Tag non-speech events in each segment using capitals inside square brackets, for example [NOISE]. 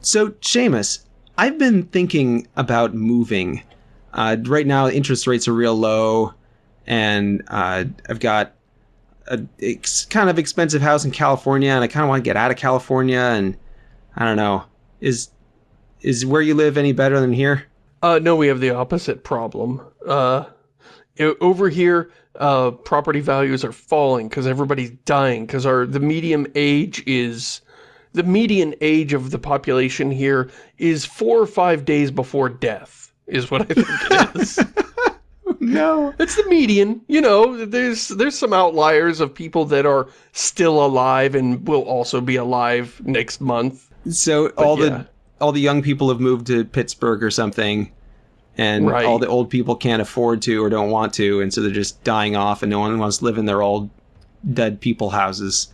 So, Shamus, I've been thinking about moving. Uh, right now, interest rates are real low, and uh, I've got a ex- kind of expensive house in California, and I kind of want to get out of California. And I don't know, is is where you live any better than here? Uh, no, we have the opposite problem. Uh, over here, uh, property values are falling because everybody's dying because our the median age is the median age of the population here is four or five days before death is what I think it [LAUGHS] is. No. It's the median, you know, there's there's some outliers of people that are still alive and will also be alive next month. So all yeah. the all the young people have moved to Pittsburgh or something, and Right. all the old people can't afford to or don't want to, and so they're just dying off, and no one wants to live in their old dead people houses.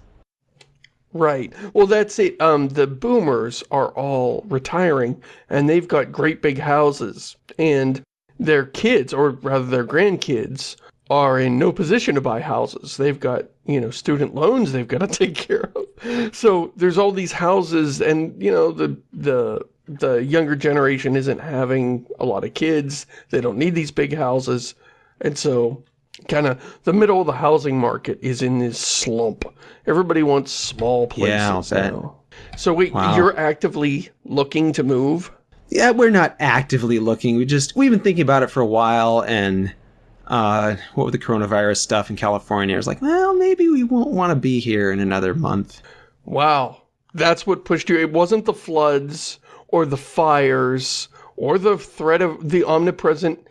Right. Well, that's it. Um, the boomers are all retiring, and they've got great big houses, and their kids, or rather their grandkids, are in no position to buy houses. They've got, you know, student loans they've got to [LAUGHS] take care of. So there's all these houses, and, you know, the, the, the younger generation isn't having a lot of kids. They don't need these big houses. And so kind of the middle of the housing market is in this slump. Everybody wants small places Yeah, now. So wait, Wow. you're actively looking to move? Yeah, we're not actively looking. We just we've been thinking about it for a while, and uh, what with the coronavirus stuff in California, I was like, well, maybe we won't want to be here in another month. Wow. That's what pushed you. It wasn't the floods or the fires or the threat of the omnipresent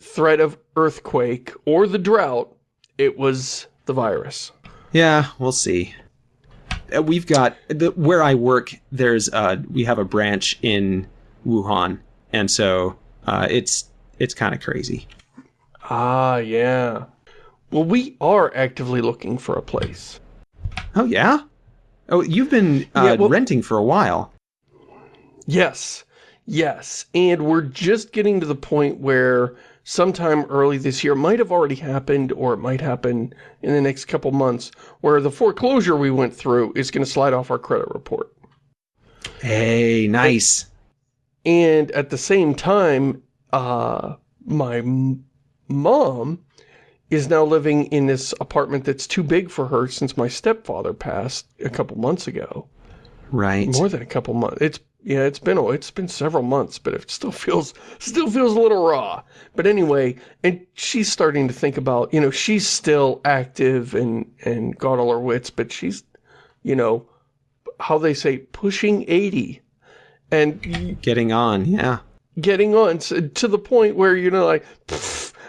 threat of earthquake or the drought. It was the virus. Yeah, we'll see. Uh, We've got the, where I work. There's uh, we have a branch in Wuhan, and so uh, it's it's kind of crazy. Ah, yeah. Well, we are actively looking for a place. Oh yeah. Oh, you've been uh, Yeah, well- renting for a while. Yes, yes. And we're just getting to the point where sometime early this year, might have already happened or it might happen in the next couple months, where the foreclosure we went through is going to slide off our credit report. Hey, nice. And at the same time, uh, my m- mom is now living in this apartment that's too big for her since my stepfather passed a couple months ago. Right. More than a couple months. It's yeah, it's been oh, it's been several months, but it still feels still feels a little raw. But anyway, and she's starting to think about, you know, she's still active and and got all her wits, but she's, you know, how they say pushing 80 and Getting on. Yeah. getting on s- to the point where you know like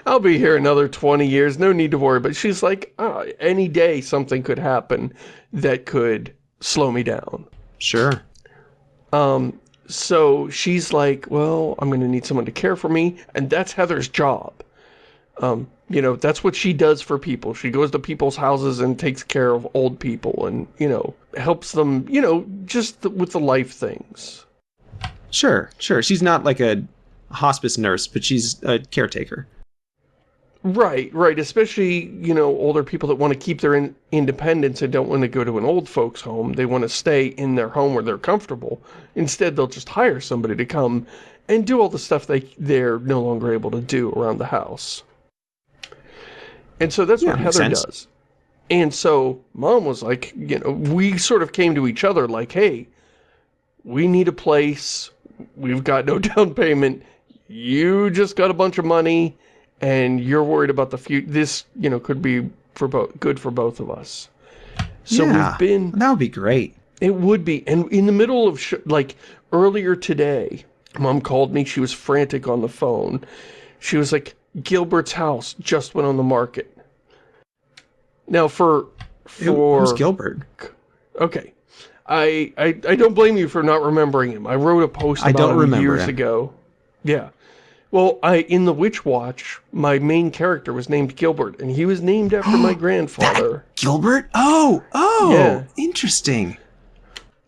I'll be here another 20 years no need to worry but she's like "Ah, any day something could happen that could slow me down Sure. Um so she's like well I'm gonna need someone to care for me and that's Heather's job um you know that's what she does for people she goes to people's houses and takes care of old people and you know helps them you know just th- with the life things Sure. Sure. She's not like a hospice nurse, but she's a caretaker. Right, right. Especially, you know, older people that want to keep their in independence and don't want to go to an old folks home. They want to stay in their home where they're comfortable. Instead, they'll just hire somebody to come and do all the stuff they, they're no longer able to do around the house. And so that's Yeah, what Heather sense. does. And so mom was like, you know, we sort of came to each other like, hey, we need a place. We've got no [LAUGHS] down payment. You just got a bunch of money and you're worried about the future. This, you know, could be for both good for both of us. So yeah. we've been That would be great. it would be. And in the middle of, sh like, earlier today, mom called me. She was frantic on the phone. She was like, Gilbert's house just went on the market. Now, for, for, Who's Gilbert? okay. I, I, I don't blame you for not remembering him. I wrote a post I about don't him remember years him. ago. Yeah. Well, I in the Witch Watch, my main character was named Gilbert, and he was named after my [GASPS] grandfather. Gilbert? Oh, oh, Yeah. interesting.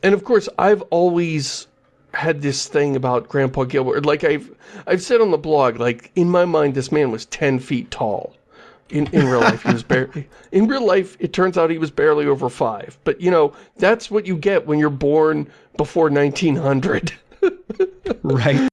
and of course I've always had this thing about Grandpa Gilbert. Like I've I've said on the blog, like in my mind this man was ten feet tall. In in real life he was [LAUGHS] barely in real life it turns out he was barely over five. But you know, that's what you get when you're born before nineteen hundred. [LAUGHS] right.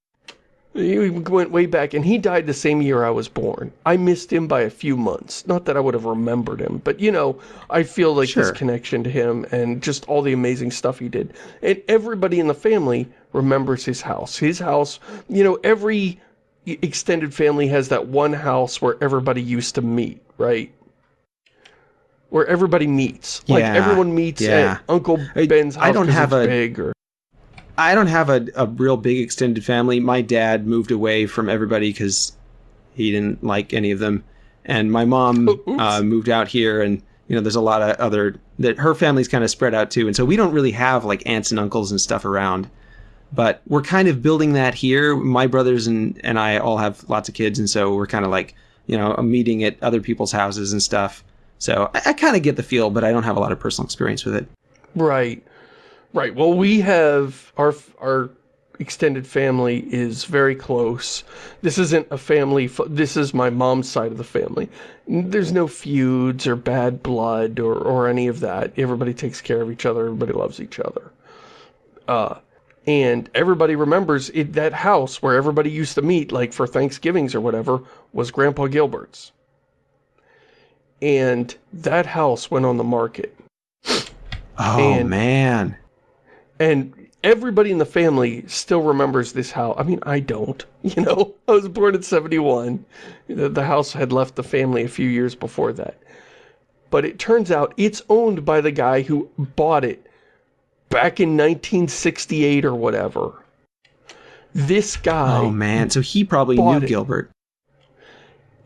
He went way back, and he died the same year I was born. I missed him by a few months. Not that I would have remembered him, but, you know, I feel like Sure. this connection to him and just all the amazing stuff he did. And everybody in the family remembers his house. His house, you know, every extended family has that one house where everybody used to meet, right? Where everybody meets. Like, Yeah, everyone meets yeah. at Uncle Ben's house I don't have a- big or... I don't have a, a real big extended family. My dad moved away from everybody because he didn't like any of them, and my mom [LAUGHS] Oh, uh, moved out here. And you know, there's a lot of other that her family's kind of spread out too, and so we don't really have like aunts and uncles and stuff around. But we're kind of building that here. My brothers and and I all have lots of kids, and so we're kind of like you know meeting at other people's houses and stuff. So I, I kind of get the feel, but I don't have a lot of personal experience with it. Right. Right. Well, we have our our extended family is very close. This isn't a family. This is my mom's side of the family. There's no feuds or bad blood or or any of that. Everybody takes care of each other. Everybody loves each other. Uh, and everybody remembers it, that house where everybody used to meet, like for Thanksgivings or whatever, was Grandpa Gilbert's. And that house went on the market. Oh And- man. And everybody in the family still remembers this house. I mean, I don't. [LAUGHS] You know, I was born in 71. The, the house had left the family a few years before that. But it turns out it's owned by the guy who bought it back in 1968 or whatever. This guy, Oh man, so he probably knew it. Gilbert.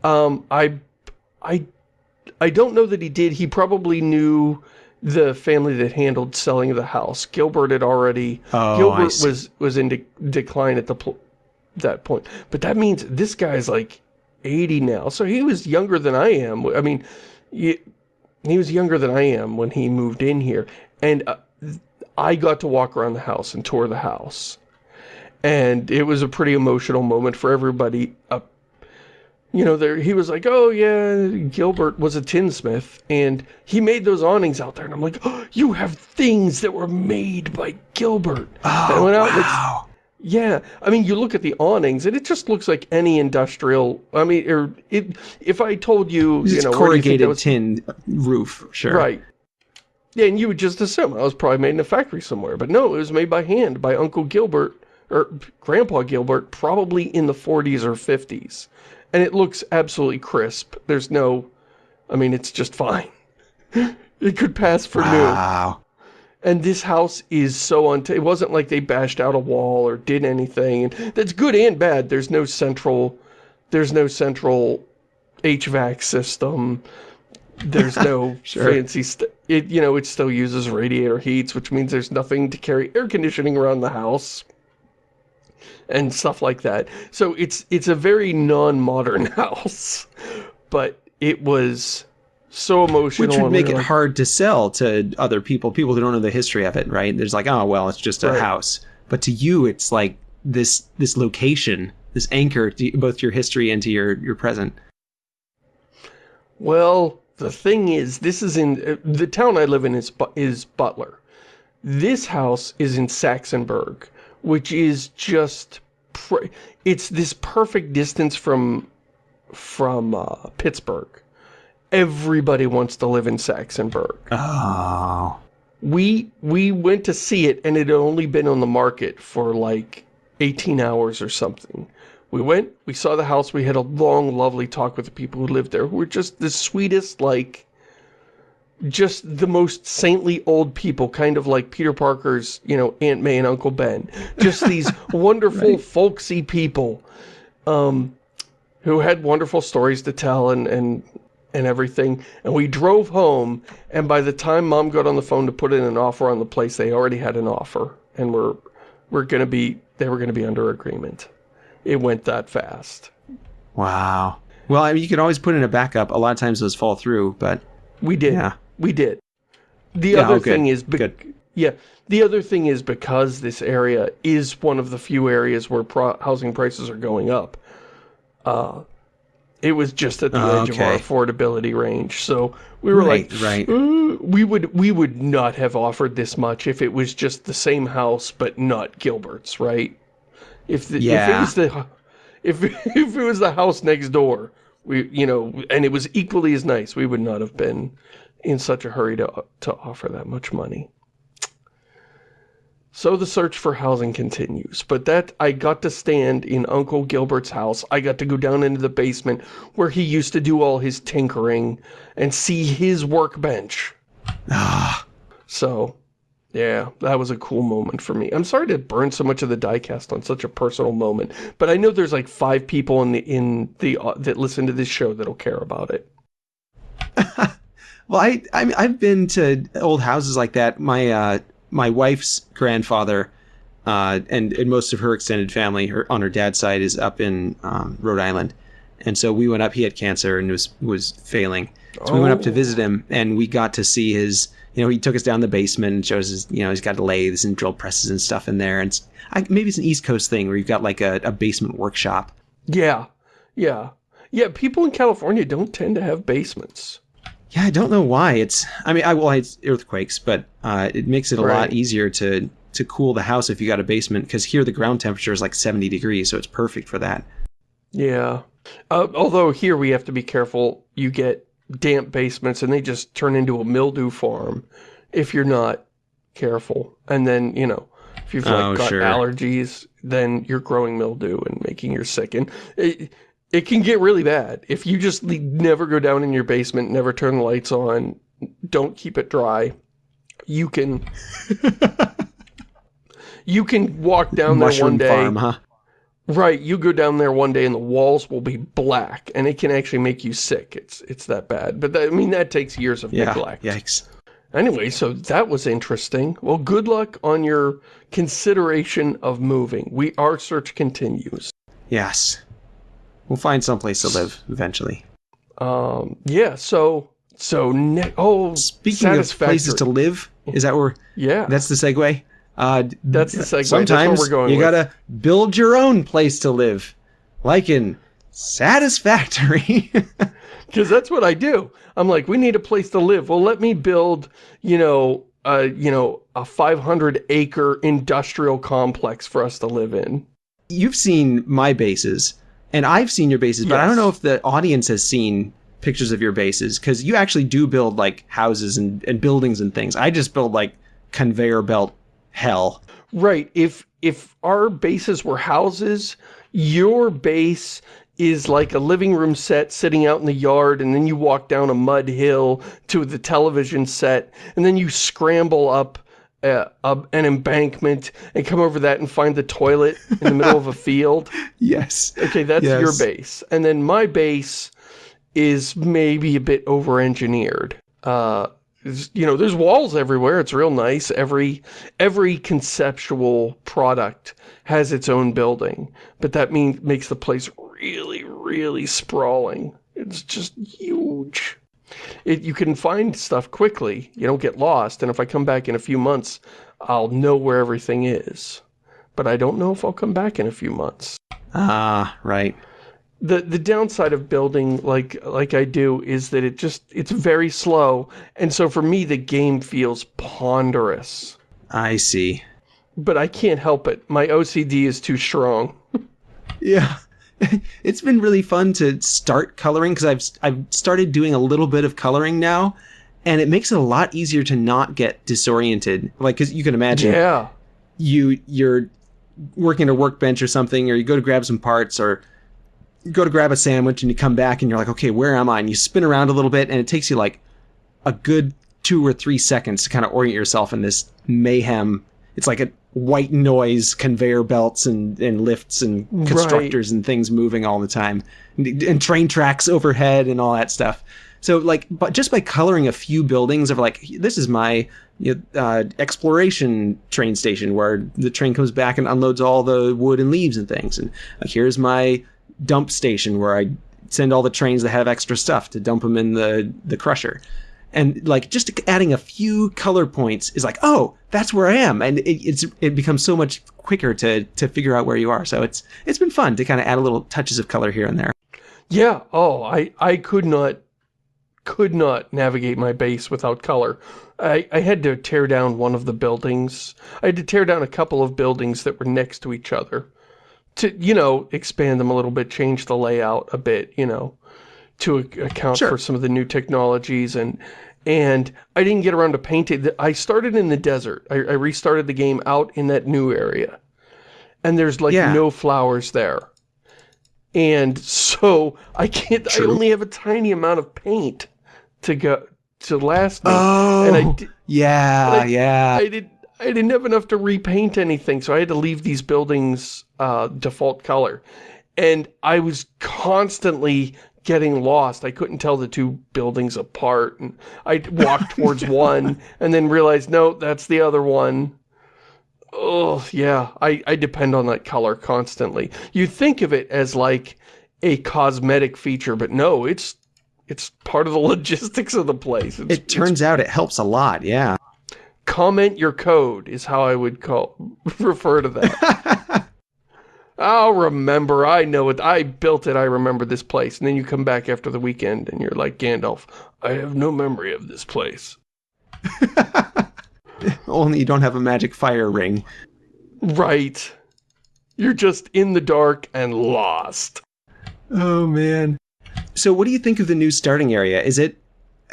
um, I, I, I don't know that he did. He probably knew the family that handled selling the house. Gilbert had already Oh, Gilbert was was in de decline at the that point. But that means this guy's like 80 now. So he was younger than I am. I mean, he, he was younger than I am when he moved in here. And uh, I got to walk around the house and tour the house. And it was a pretty emotional moment for everybody. Uh, you know, there he was like, "Oh yeah, Gilbert was a tinsmith, and he made those awnings out there." And I'm like, oh, "You have things that were made by Gilbert." Oh, went out and wow. yeah, I mean, you look at the awnings, and it just looks like any industrial. I mean, or it. If I told you, you It's know, you think corrugated was tin roof, sure. right? Yeah, and you would just assume oh, I was probably made in a factory somewhere, but no, it was made by hand by Uncle Gilbert or Grandpa Gilbert, probably in the 40s or 50s, and it looks absolutely crisp. There's no, I mean, it's just fine. [LAUGHS] it could pass for new. Wow. And this house is so unt. It wasn't like they bashed out a wall or did anything. And that's good and bad. There's no central. There's no central HVAC system. There's no [LAUGHS] Sure. fancy. St it you know it still uses radiator heats, which means there's nothing to carry air conditioning around the house and stuff like that. So it's it's a very non-modern [LAUGHS] house, but it was so emotional. Which would we make it like, hard to sell to other people, people who don't know the history of it, right? There's like, oh well, it's just a Right. house. But to you, it's like this this location, this anchor to both your history and to your your present. Well, the thing is, this is in uh, the town I live in is is Butler. This house is in Saxonburg, which is just it's this perfect distance from from uh, Pittsburgh. Everybody wants to live in Saxonburg. Oh. We we went to see it and it had only been on the market for like 18 hours or something. We went, we saw the house, we had a long, lovely talk with the people who lived there who were just the sweetest, like, just the most saintly old people, kind of like Peter Parker's, you know, Aunt May and Uncle Ben. Just [LAUGHS] these wonderful, folksy people um, who had wonderful stories to tell and, and, and everything. And we drove home, and by the time Mom got on the phone to put in an offer on the place, they already had an offer. And we're, we're going to be, they were going to be under agreement. It went that fast. Wow. Well, I mean, you can always put in a backup. A lot of times those fall through, but We did. Yeah. We did. The Yeah, other good. thing is, Good. yeah, the other thing is because this area is one of the few areas where pro- housing prices are going up. Uh, it was just at the Oh, edge of our affordability range, so we were Right, like, right. "Uh, we would we would not have offered this much if it was just the same house but not Gilbert's, right? If, the, Yeah. if it was the if [LAUGHS] if it was the house next door, we you know, and it was equally as nice, we would not have been in such a hurry to to offer that much money. So the search for housing continues, but that I got to stand in Uncle Gilbert's house. I got to go down into the basement where he used to do all his tinkering and see his workbench. Ah, So, yeah, that was a cool moment for me. I'm sorry to burn so much of the diecast on such a personal moment, but I know there's like five people in the in the uh, that listen to this show that'll care about it. [LAUGHS] well, I, I I've been to old houses like that. My uh, my wife's grandfather, uh, and, and most of her extended family, her on her dad's side, is up in um, Rhode Island, and so we went up. He had cancer and was was failing, so we went up to Oh. visit him, and we got to see his. You know, he took us down the basement and shows us. You know, he's got lathes and drill presses and stuff in there, and I, maybe it's an East Coast thing where you've got like a, a basement workshop. Yeah, yeah, yeah. People in California don't tend to have basements. Yeah, I don't know why. It's I mean, I well, it's earthquakes, but uh, it makes it a Right. lot easier to to cool the house if you got a basement because here the ground temperature is like 70 degrees, so it's perfect for that. Yeah. Uh, although here we have to be careful. You get damp basements and they just turn into a mildew farm if you're not careful. And then, you know, if you've like Oh, got sure. allergies, then you're growing mildew and making you sick. And it, it can get really bad. If you just never go down in your basement, never turn the lights on, don't keep it dry, you can... [LAUGHS] You can walk down there one day farm, huh? Right, you go down there one day and the walls will be black, and it can actually make you sick. It's it's that bad. But that, I mean, that takes years of Yeah. neglect. Yikes. Anyway, so that was interesting. Well, good luck on your consideration of moving. We our search continues. Yes. We'll find someplace to live eventually. Um, yeah. So so ne- oh, Speaking of places to live, is that where yeah. that's the segue? Uh, That's the segue. Sometimes we're going you with. gotta build your own place to live, like in Satisfactory. [LAUGHS] Because that's what I do. I'm like, we need a place to live. Well, let me build, you know, uh, you know, a 500 acre industrial complex for us to live in. You've seen my bases, and I've seen your bases, but I don't know if the audience has seen pictures of your bases because you actually do build like houses and, and buildings and things. I just build like conveyor belt hell. Right. If if our bases were houses, your base is like a living room set sitting out in the yard and then you walk down a mud hill to the television set and then you scramble up uh, up an embankment and come over that and find the toilet in the middle of a [LAUGHS] field. Yes. Okay, that's your base. And then my base is maybe a bit over-engineered. Uh, you know, there's walls everywhere. It's real nice. Every every conceptual product has its own building, but that means makes the place really, really sprawling. It's just huge. It, you can find stuff quickly. You don't get lost. And if I come back in a few months, I'll know where everything is. But I don't know if I'll come back in a few months Ah, right. the the downside of building like like I do is that it just it's very slow and so for me the game feels ponderous I see. but I can't help it my OCD is too strong [LAUGHS] Yeah. [LAUGHS] it's been really fun to start coloring because I've I've started doing a little bit of coloring now, and it makes it a lot easier to not get disoriented. Like, because you can imagine yeah you you're working at a workbench or something, or you go to grab some parts, or you go to grab a sandwich, and you come back and you're like, okay, where am I? And you spin around a little bit, and it takes you like a good two or three seconds to kind of orient yourself in this mayhem. It's like a white noise, conveyor belts and, and lifts and Right. constructors and things moving all the time, and, and train tracks overhead and all that stuff. So like, but just by coloring a few buildings of like, this is my you know, uh, exploration train station where the train comes back and unloads all the wood and leaves and things, and like, here's my dump station where I send all the trains that have extra stuff to dump them in the the crusher. And like just adding a few color points is like, oh, that's where I am, and it, it's it becomes so much quicker to to figure out where you are. So it's it's been fun to kind of add a little touches of color here and there. yeah. Oh I I could not could not navigate my base without color. I, I had to tear down one of the buildings. I had to tear down a couple of buildings that were next to each other to, you know, expand them a little bit, change the layout a bit, you know, to account Sure. for some of the new technologies and and I didn't get around to painting. I started in the desert. I, I restarted the game out in that new area. And there's like Yeah. no flowers there. And so I can't, I only have a tiny amount of paint to go, to last me. Oh, and I, di- yeah, but I- yeah. I did I didn't have enough to repaint anything, so I had to leave these buildings uh, default color. And I was constantly getting lost. I couldn't tell the two buildings apart. And I walked towards [LAUGHS] one and then realized, no, that's the other one. Oh, yeah. I, I depend on that color constantly. You think of it as like a cosmetic feature, but no, it's it's part of the [LAUGHS] logistics of the place. It's, it turns out it helps a lot, yeah. comment your code is how I would call [LAUGHS] refer to that. I'll remember. I know it. I built it. I remember this place. And then you come back after the weekend and you're like Gandalf. I have no memory of this place. [LAUGHS] Only you don't have a magic fire ring. Right. You're just in the dark and lost. Oh man. So what do you think of the new starting area? Is it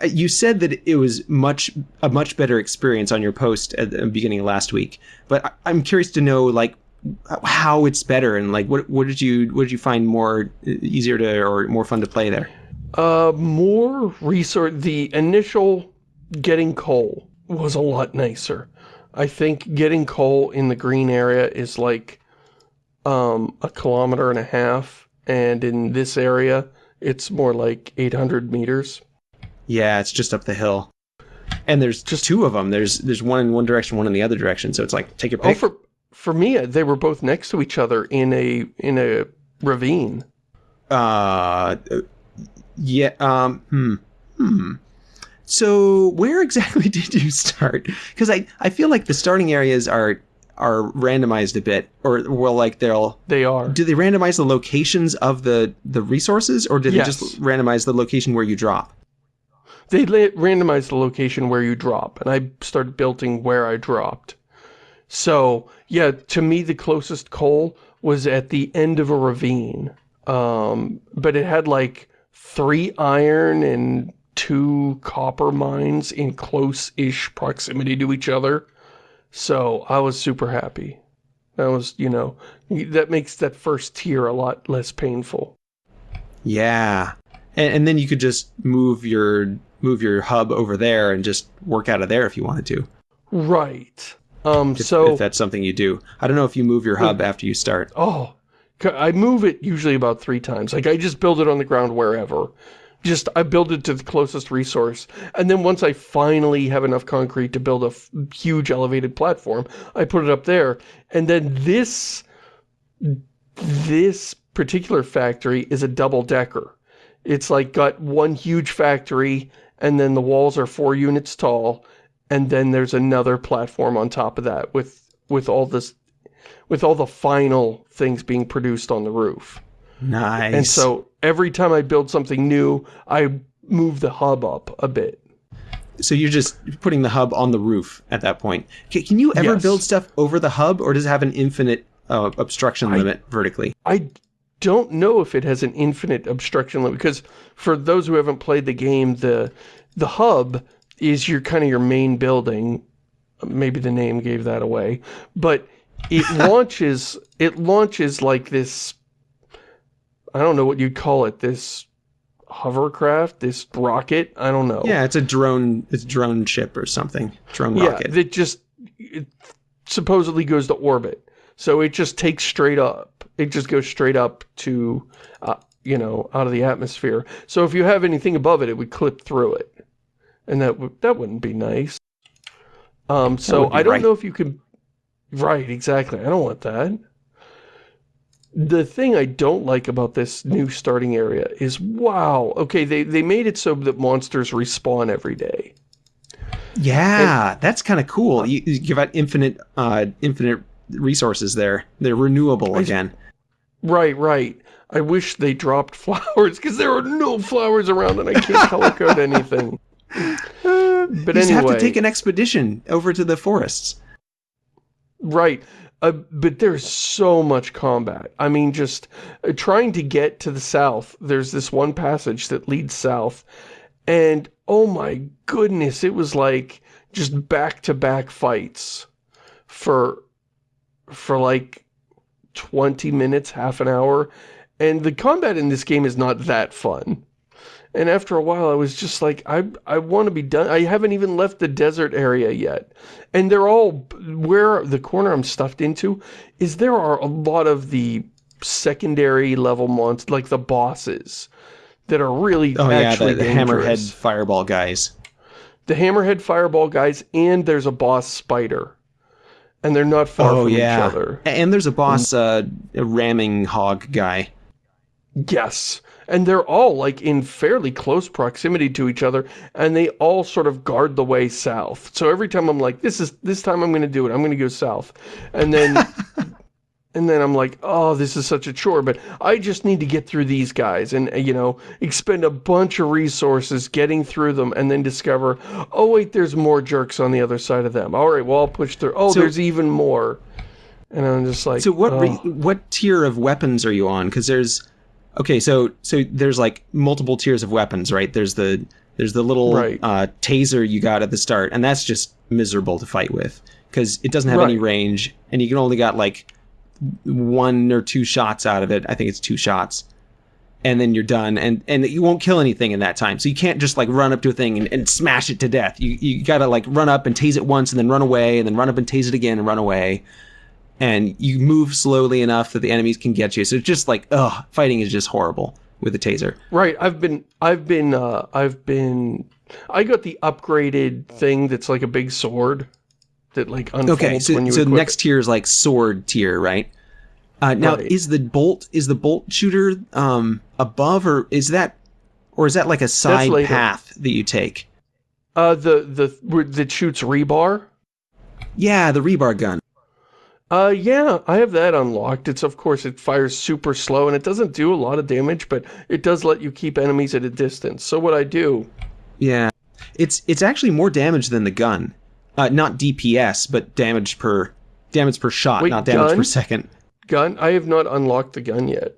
uh, you said that it was much a much better experience on your post at the beginning of last week, but I'm curious to know like how it's better and like what what did you what did you find more easier to or more fun to play there? Uh, more resource. The initial getting coal was a lot nicer. I think getting coal in the green area is like um, a kilometer and a half, and in this area, it's more like 800 meters. Yeah, it's just up the hill. And there's just two of them. There's there's one in one direction, one in the other direction. So it's like take your Oh, pick. for for me, they were both next to each other in a in a ravine. Uh, yeah. Um. Hmm. Hmm. So where exactly [LAUGHS] did you start? Because I I feel like the starting areas are are randomized a bit, or well, like they'll They are. do they randomize the locations of the the resources, or do they Yes. just randomize the location where you drop? They randomized the location where you drop, and I started building where I dropped. So, yeah, to me, the closest coal was at the end of a ravine. Um, but it had like three iron and two copper mines in close-ish proximity to each other. So I was super happy. That was, you know, that makes that first tier a lot less painful. Yeah, and, and then you could just move your move your hub over there and just work out of there if you wanted to. Right. Um, If, so if that's something you do, I don't know if you move your hub after you start. Oh, I move it usually about three times. Like I just build it on the ground wherever. Just I build it to the closest resource, and then once I finally have enough concrete to build a f- huge elevated platform, I put it up there. And then this this particular factory is a double decker. It's like got one huge factory, and then the walls are four units tall, and then there's another platform on top of that with with all this with all the final things being produced on the roof. Nice. And so every time I build something new, I move the hub up a bit. So you're just putting the hub on the roof at that point. Can, you ever Yes. build stuff over the hub, or does it have an infinite uh, obstruction I- limit vertically? I don't know if it has an infinite obstruction limit because for those who haven't played the game, the the hub is your kind of your main building. Maybe the name gave that away, but it [LAUGHS] launches it launches like this I don't know what you'd call it, this hovercraft, this rocket, I don't know. Yeah, it's a drone. It's a drone ship or something. Drone Yeah, rocket. that just it supposedly goes to orbit. So it just takes straight up. It just goes straight up to, uh, you know, out of the atmosphere. So if you have anything above it, it would clip through it, and that would that wouldn't be nice. Um, so I don't right. know if you can. Right, exactly. I don't want that. The thing I don't like about this new starting area is, wow, okay, they, they made it so that monsters respawn every day. yeah, that's kind of cool. You, you give out infinite, uh, infinite resources there. They're renewable again. Right, right. I wish they dropped [LAUGHS] flowers because there are no flowers around and I can't [LAUGHS] color code anything. [LAUGHS] But you just have to take an expedition over to the forests. right. Uh, but there's so much combat. I mean, just uh, trying to get to the south, there's this one passage that leads south, and oh my goodness, it was like just back-to-back -back fights for, for like 20 minutes, half an hour, and the combat in this game is not that fun. And after a while, I was just like, I, I want to be done. I haven't even left the desert area yet. And they're all, where the corner I'm stuffed into, is there are a lot of the secondary level monsters, like the bosses, that are really oh, actually yeah, the, the hammerhead fireball guys. The hammerhead fireball guys, and there's a boss spider. And they're not far oh, from yeah. each other. And there's a boss, uh, a ramming hog guy. Yes and they're all like in fairly close proximity to each other and they all sort of guard the way south. So every time i'm like this is this time i'm gonna do it. I'm gonna go south. And then [LAUGHS] and then i'm like oh this is such a chore. But i just need to get through these guys and uh, you know expend a bunch of resources getting through them and then discover oh wait there's more jerks on the other side of them. All right well i'll push through. Oh so, there's even more. And i'm just like so what oh. what tier of weapons are you on? Because there's Okay, so so there's like multiple tiers of weapons, right? There's the there's the little right. uh, taser you got at the start, and that's just miserable to fight with because it doesn't have right. any range, and you can only got like one or two shots out of it. I think it's two shots, and then you're done, and and you won't kill anything in that time. So you can't just like run up to a thing and, and smash it to death. You you gotta like run up and tase it once, and then run away, and then run up and tase it again and run away and you move slowly enough that the enemies can get you. So it's just like, ugh, fighting is just horrible with the taser. Right. I've been, I've been, uh, I've been, I got the upgraded thing that's like a big sword that like unfolds okay, so, when you so the next tier is like sword tier, right? Uh, now, right. is the bolt, is the bolt shooter um, above or is that, or is that like a side path that you take? Uh, the, the, that shoots rebar? Yeah, the rebar gun. Uh, yeah, I have that unlocked. It's, of course, it fires super slow, and it doesn't do a lot of damage, but it does let you keep enemies at a distance. So what I do... Yeah. It's it's actually more damage than the gun. Uh, not DPS, but damage per damage per shot, Wait, not damage gun? per second. Gun? I have not unlocked the gun yet.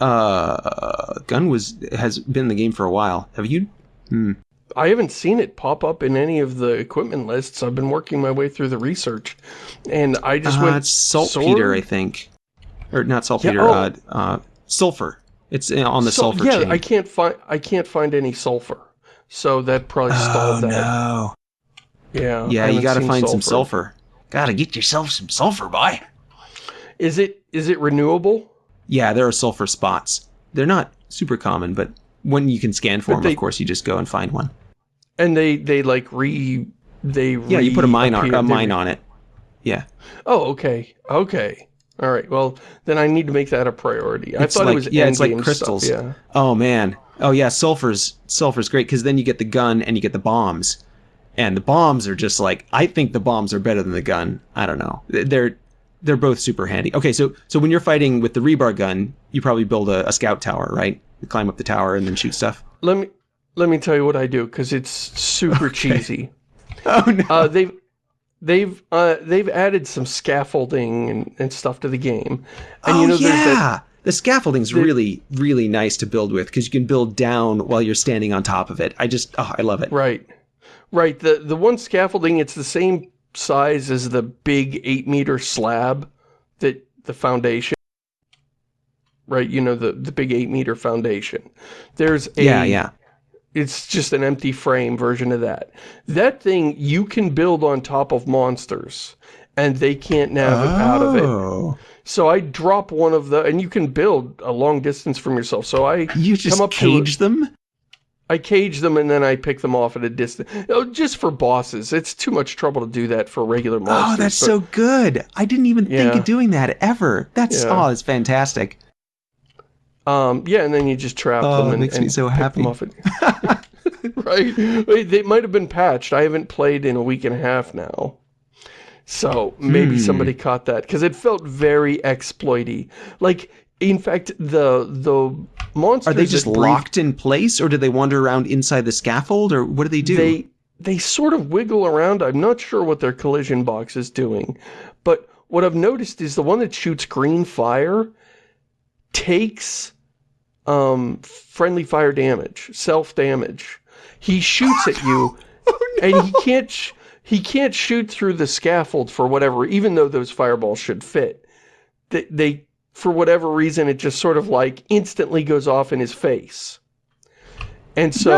Uh, gun was has been in the game for a while. Have you? Hmm. I haven't seen it pop up in any of the equipment lists. I've been working my way through the research, and I just uh, went. Saltpeter, I think, or not saltpeter. Yeah, oh. uh, uh, sulfur. It's uh, on the Sul sulfur. Yeah, chain. I can't find. I can't find any sulfur, so that probably oh, stalled that. no. Yeah. Yeah, you got to find sulfur. some sulfur. Got to get yourself some sulfur, boy. Is it is it renewable? Yeah, there are sulfur spots. They're not super common, but when you can scan for but them, they, of course, you just go and find one. And they they like re they yeah you put a mine on a mine on it. Yeah. Oh okay okay. All right. Well, then I need to make that a priority. It's I thought like, it was yeah, it's like crystals. Stuff, yeah. Oh man. Oh yeah, sulfur's sulfur's great because then you get the gun and you get the bombs, and the bombs are just like I think the bombs are better than the gun. I don't know. They're they're both super handy. Okay, so so when you're fighting with the rebar gun, you probably build a, a scout tower, right? You climb up the tower and then shoot stuff. Let me let me tell you what I do because it's super okay. cheesy. [LAUGHS] Oh no! Uh, they've they've uh, they've added some scaffolding and, and stuff to the game. And oh you know, yeah, that, the scaffolding's the, really really nice to build with because you can build down while you're standing on top of it. I just oh I love it. Right, right. The the one scaffolding it's the same size as the big eight meter slab that the foundation right? You know, the, the big eight meter foundation. There's a, yeah, yeah. It's just an empty frame version of that. That thing you can build on top of monsters and they can't nav oh. out of it. Oh. So I drop one of the, and you can build a long distance from yourself. So I you just come up cage to, them. I cage them and then I pick them off at a distance. Oh, just for bosses. It's too much trouble to do that for regular oh, monsters. Oh, that's but, so good. I didn't even yeah. think of doing that ever. That's yeah. oh, it's fantastic. Um, yeah, and then you just trap oh, them and, makes and me so happy. [LAUGHS] right? They might have been patched. I haven't played in a week and a half now. So maybe hmm. somebody caught that because it felt very exploity. Like, in fact, the the monsters are they just locked in place, or do they wander around inside the scaffold, or what do they do? They they sort of wiggle around. I'm not sure what their collision box is doing, but what I've noticed is the one that shoots green fire takes um, friendly fire damage, self-damage. He shoots at you, [LAUGHS] Oh, and he can't sh he can't shoot through the scaffold for whatever, even though those fireballs should fit. They, they for whatever reason, it just sort of like instantly goes off in his face. And so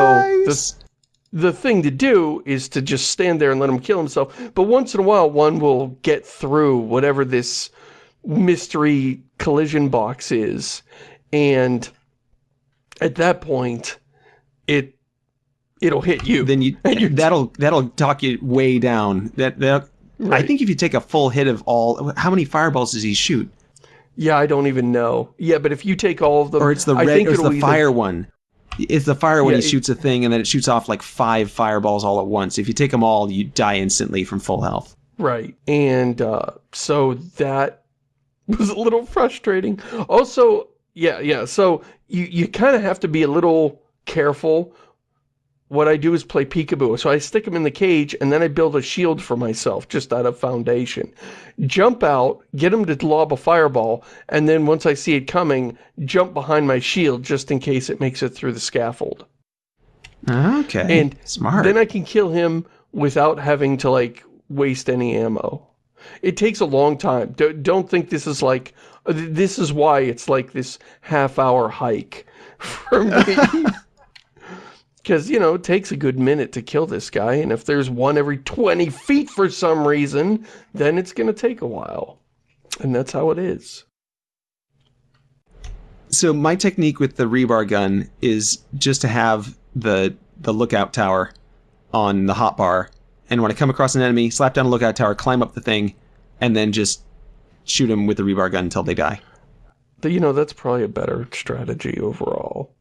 the the thing to do is to just stand there and let him kill himself. But once in a while, one will get through whatever this mystery collision box is. And at that point, it, it'll hit you. then you [LAUGHS] And that'll that'll talk you way down. That that I think if you take a full hit of all, how many fireballs does he shoot? yeah, I don't even know. Yeah, but if you take all of them, Or it's the I red, think or it's the either- fire one. It's the fire when Yeah, he shoots a thing and then it shoots off like five fireballs all at once. If you take them all, you die instantly from full health. Right. And uh, so that [LAUGHS] was a little frustrating. Also, yeah, yeah. So you, you kind of have to be a little careful. What I do is play peekaboo. So I stick him in the cage and then I build a shield for myself just out of foundation. Jump out, get him to lob a fireball, and then once I see it coming, jump behind my shield just in case it makes it through the scaffold. Okay, And smart. Then I can kill him without having to, like, waste any ammo. It takes a long time. Don't think this is like... uh, This is why it's like this half-hour hike [LAUGHS] for me. [LAUGHS] Because, you know, it takes a good minute to kill this guy, and if there's one every 20 feet for some reason, then it's going to take a while. And that's how it is. so my technique with the rebar gun is just to have the the lookout tower on the hotbar, and when I come across an enemy, slap down a lookout tower, climb up the thing, and then just shoot them with the rebar gun until they die. But, you know, that's probably a better strategy overall.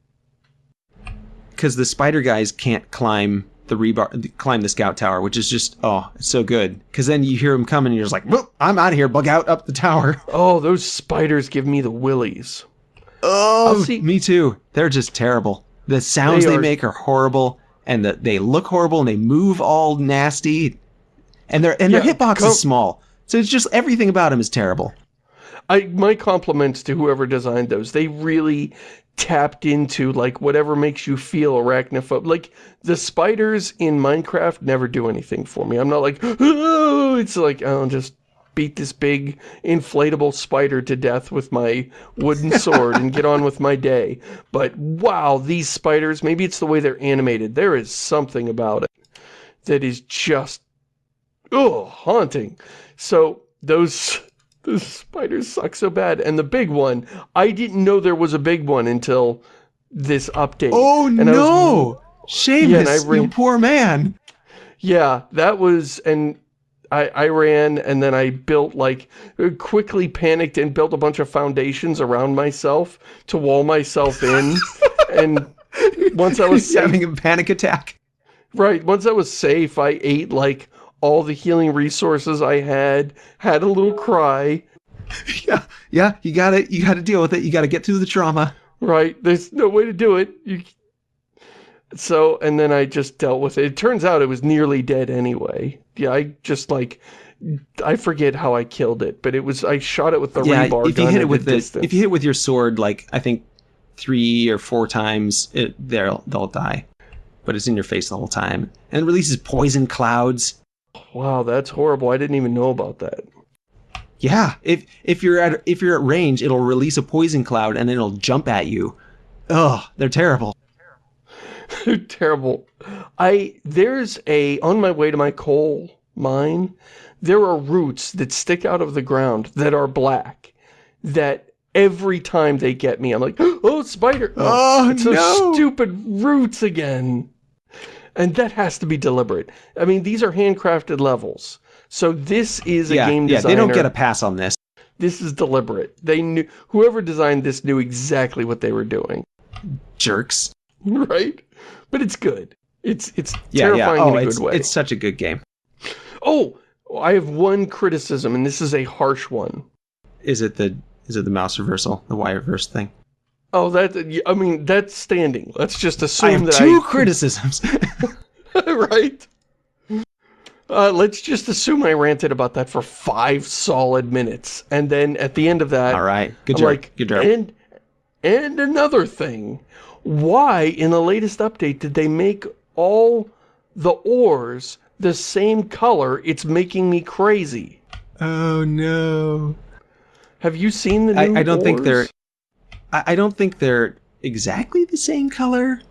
because the spider guys can't climb the rebar, climb the scout tower, which is just oh, it's so good. Because then you hear them coming, and you're just like, "Whoop, I'm out of here, bug out up the tower." [LAUGHS] Oh, those spiders give me the willies. Oh, oh, see- me too. They're just terrible. The sounds They they, are- make are horrible, and the, they look horrible, and they move all nasty, and their and their hitbox is small. So it's just everything about them is terrible. I my compliments to whoever designed those. They really tapped into like whatever makes you feel arachnophobic. Like the spiders in Minecraft never do anything for me. I'm not like, oh, [GASPS] it's like I'll just beat this big inflatable spider to death with my wooden sword and get on with my day. But wow, these spiders, maybe it's the way they're animated. There is something about it that is just oh, haunting. So those those spiders suck so bad. And the big one, I didn't know there was a big one until this update. Oh And was- no, Shamus, Yeah, you poor man. Yeah, that was, and I, I ran and then I built like, quickly panicked and built a bunch of foundations around myself to wall myself in. [LAUGHS] and once I was safe, having a panic attack. right, once I was safe, I ate like all the healing resources I had, had a little cry. [LAUGHS] Yeah, yeah, you gotta you gotta deal with it. You gotta get through the trauma. Right, there's no way to do it. You... So, and then I just dealt with it. It turns out it was nearly dead anyway. Yeah, I just like, I forget how I killed it, but it was, I shot it with the yeah, rebar if you hit it with the distance. if you hit it with your sword, like I think three or four times, it they'll they'll die. But it's in your face the whole time, and it releases poison clouds. Wow, that's horrible. I didn't even know about that. Yeah, if if you're at if you're at range, it'll release a poison cloud and then it'll jump at you. Ugh, they're terrible. [LAUGHS] Terrible. I, there's a, on my way to my coal mine, there are roots that stick out of the ground that are black, that every time they get me, I'm like, [GASPS] oh, spider. [GASPS] Oh, it's those no. stupid roots again. And that has to be deliberate. I mean, these are handcrafted levels. So this is a yeah, game yeah, designer. they don't get a pass on this. This is deliberate. They knew, whoever designed this knew exactly what they were doing. Jerks. [LAUGHS] right? But it's good. It's it's Yeah, yeah. terrifying Oh, in a it's good way. it's such a good game. Oh, I have one criticism, and this is a harsh one. Is it the is it the mouse reversal, the Y reverse thing? Oh, that I mean that's standing. Let's just assume I have that two [LAUGHS] criticisms. [LAUGHS] Right. Uh, let's just assume I ranted about that for five solid minutes. And then at the end of that... All right. Good I'm job. Like, Good job. And, and another thing. Why, in the latest update, did they make all the ores the same color? It's making me crazy. Oh, no. Have you seen the new I, I don't think they're... I, I don't think they're exactly the same color.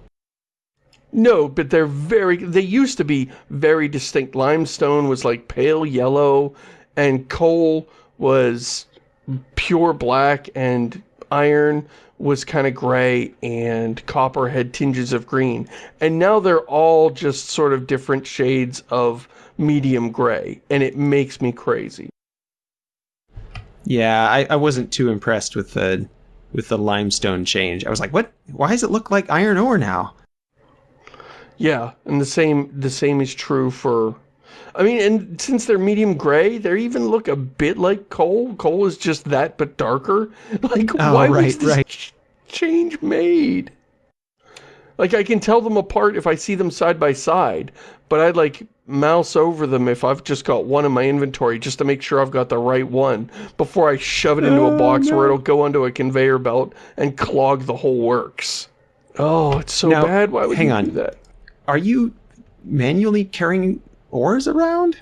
No, but they're very, they used to be very distinct. Limestone was like pale yellow and coal was pure black and iron was kind of gray and copper had tinges of green. And now they're all just sort of different shades of medium gray and it makes me crazy. Yeah, I, I wasn't too impressed with the with the limestone change. I was like, what? Why does it look like iron ore now? Yeah, and the same the same is true for I mean, and since they're medium gray, they even look a bit like coal. Coal is just that, but darker. [LAUGHS] Like, Oh, why right, was this right. ch- change made? Like, I can tell them apart if I see them side by side, but I'd like mouse over them if I've just got one in my inventory just to make sure I've got the right one before I shove it into a Oh, box no. where it'll go onto a conveyor belt and clog the whole works. Oh, it's so Now, bad. Why would hang you on. do that? Are you manually carrying ores around?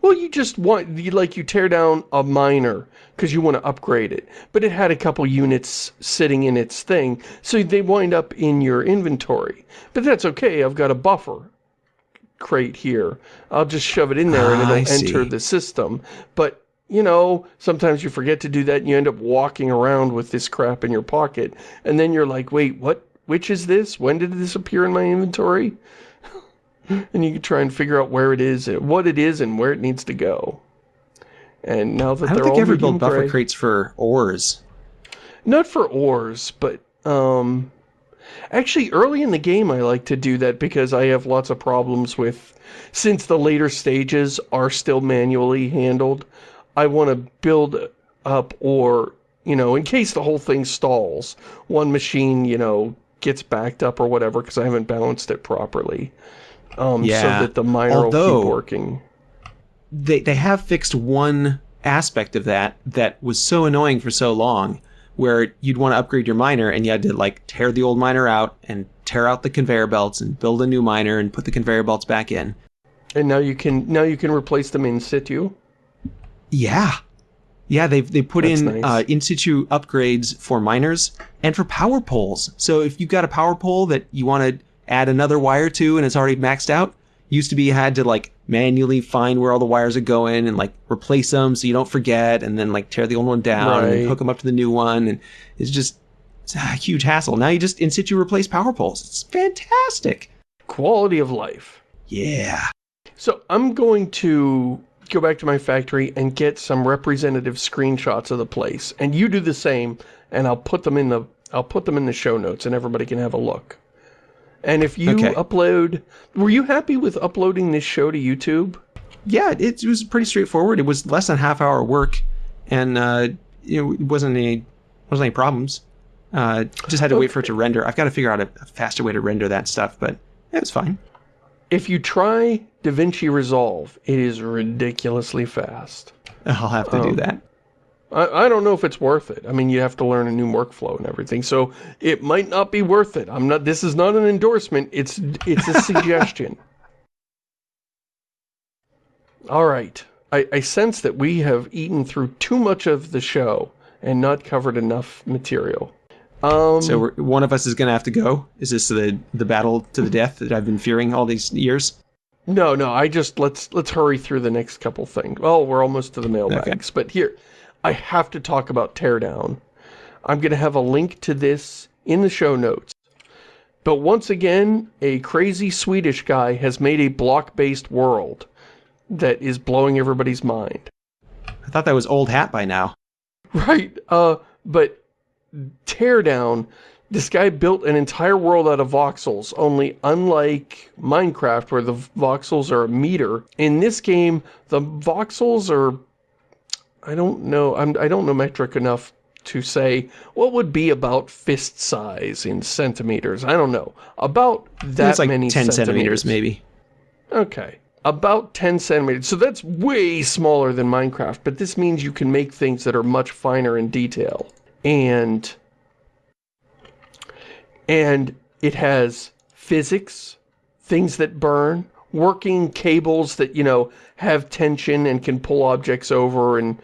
Well, you just want, you, like, you tear down a miner because you want to upgrade it. But it had a couple units sitting in its thing, so they wind up in your inventory. But that's okay, I've got a buffer crate here. I'll just shove it in there and Ah, it'll enter the system. But, you know, sometimes you forget to do that and you end up walking around with this crap in your pocket. And then you're like, wait, what? Which is this? When did this appear in my inventory? And you can try and figure out where it is, what it is, and where it needs to go. And now that I they're don't think ever built buffer gray- crates for ores. not for ores, but um, actually early in the game I like to do that because I have lots of problems with, since the later stages are still manually handled, I want to build up or, you know, in case the whole thing stalls, one machine, you know, gets backed up or whatever because I haven't balanced it properly. Um, Yeah. So that the miner will Although- keep working. They they have fixed one aspect of that that was so annoying for so long, where you'd want to upgrade your miner and you had to like tear the old miner out and tear out the conveyor belts and build a new miner and put the conveyor belts back in. And now you can now you can replace them in situ. Yeah. Yeah, they've they put That's in nice. uh, in situ upgrades for miners and for power poles. So if you've got a power pole that you want to add another wire to and it's already maxed out, used to be you had to like manually find where all the wires are going and like replace them so you don't forget and then like tear the old one down and Right. then hook them up to the new one and it's just it's a huge hassle. Now you just in situ replace power poles. It's fantastic. Quality of life. Yeah. So I'm going to go back to my factory and get some representative screenshots of the place. And you do the same, and I'll put them in the I'll put them in the show notes and everybody can have a look. And if you Okay. upload were you happy with uploading this show to YouTube? yeah, it, it was pretty straightforward. It was less than half hour work, and uh, it wasn't any wasn't any problems. Uh, just had to wait for it to render. I've got to figure out a, a faster way to render that stuff, but it was fine. If you try DaVinci Resolve, it is ridiculously fast. I'll have to do Um, that. I, I don't know if it's worth it. I mean, you have to learn a new workflow and everything, so it might not be worth it. I'm not. This is not an endorsement. It's it's a [LAUGHS] suggestion. All right. I, I sense that we have eaten through too much of the show and not covered enough material. Um, So we're, one of us is going to have to go. Is this the the battle to the death that I've been fearing all these years? No, no, I just, let's, let's hurry through the next couple things. Well, we're almost to the mailbags, but here, I have to talk about Teardown. I'm going to have a link to this in the show notes. But once again, a crazy Swedish guy has made a block-based world that is blowing everybody's mind. I thought that was old hat by now. Right, uh, but Teardown, this guy built an entire world out of voxels, only unlike Minecraft where the voxels are a meter, in this game, the voxels are, I don't know, I'm, I don't know metric enough to say what would be about fist size in centimeters. I don't know. About that it's like many ten centimeters, centimeters. maybe. Okay. about 10 centimeters. So that's way smaller than Minecraft, but this means you can make things that are much finer in detail. And, and it has physics, things that burn, working cables that, you know, have tension and can pull objects over and,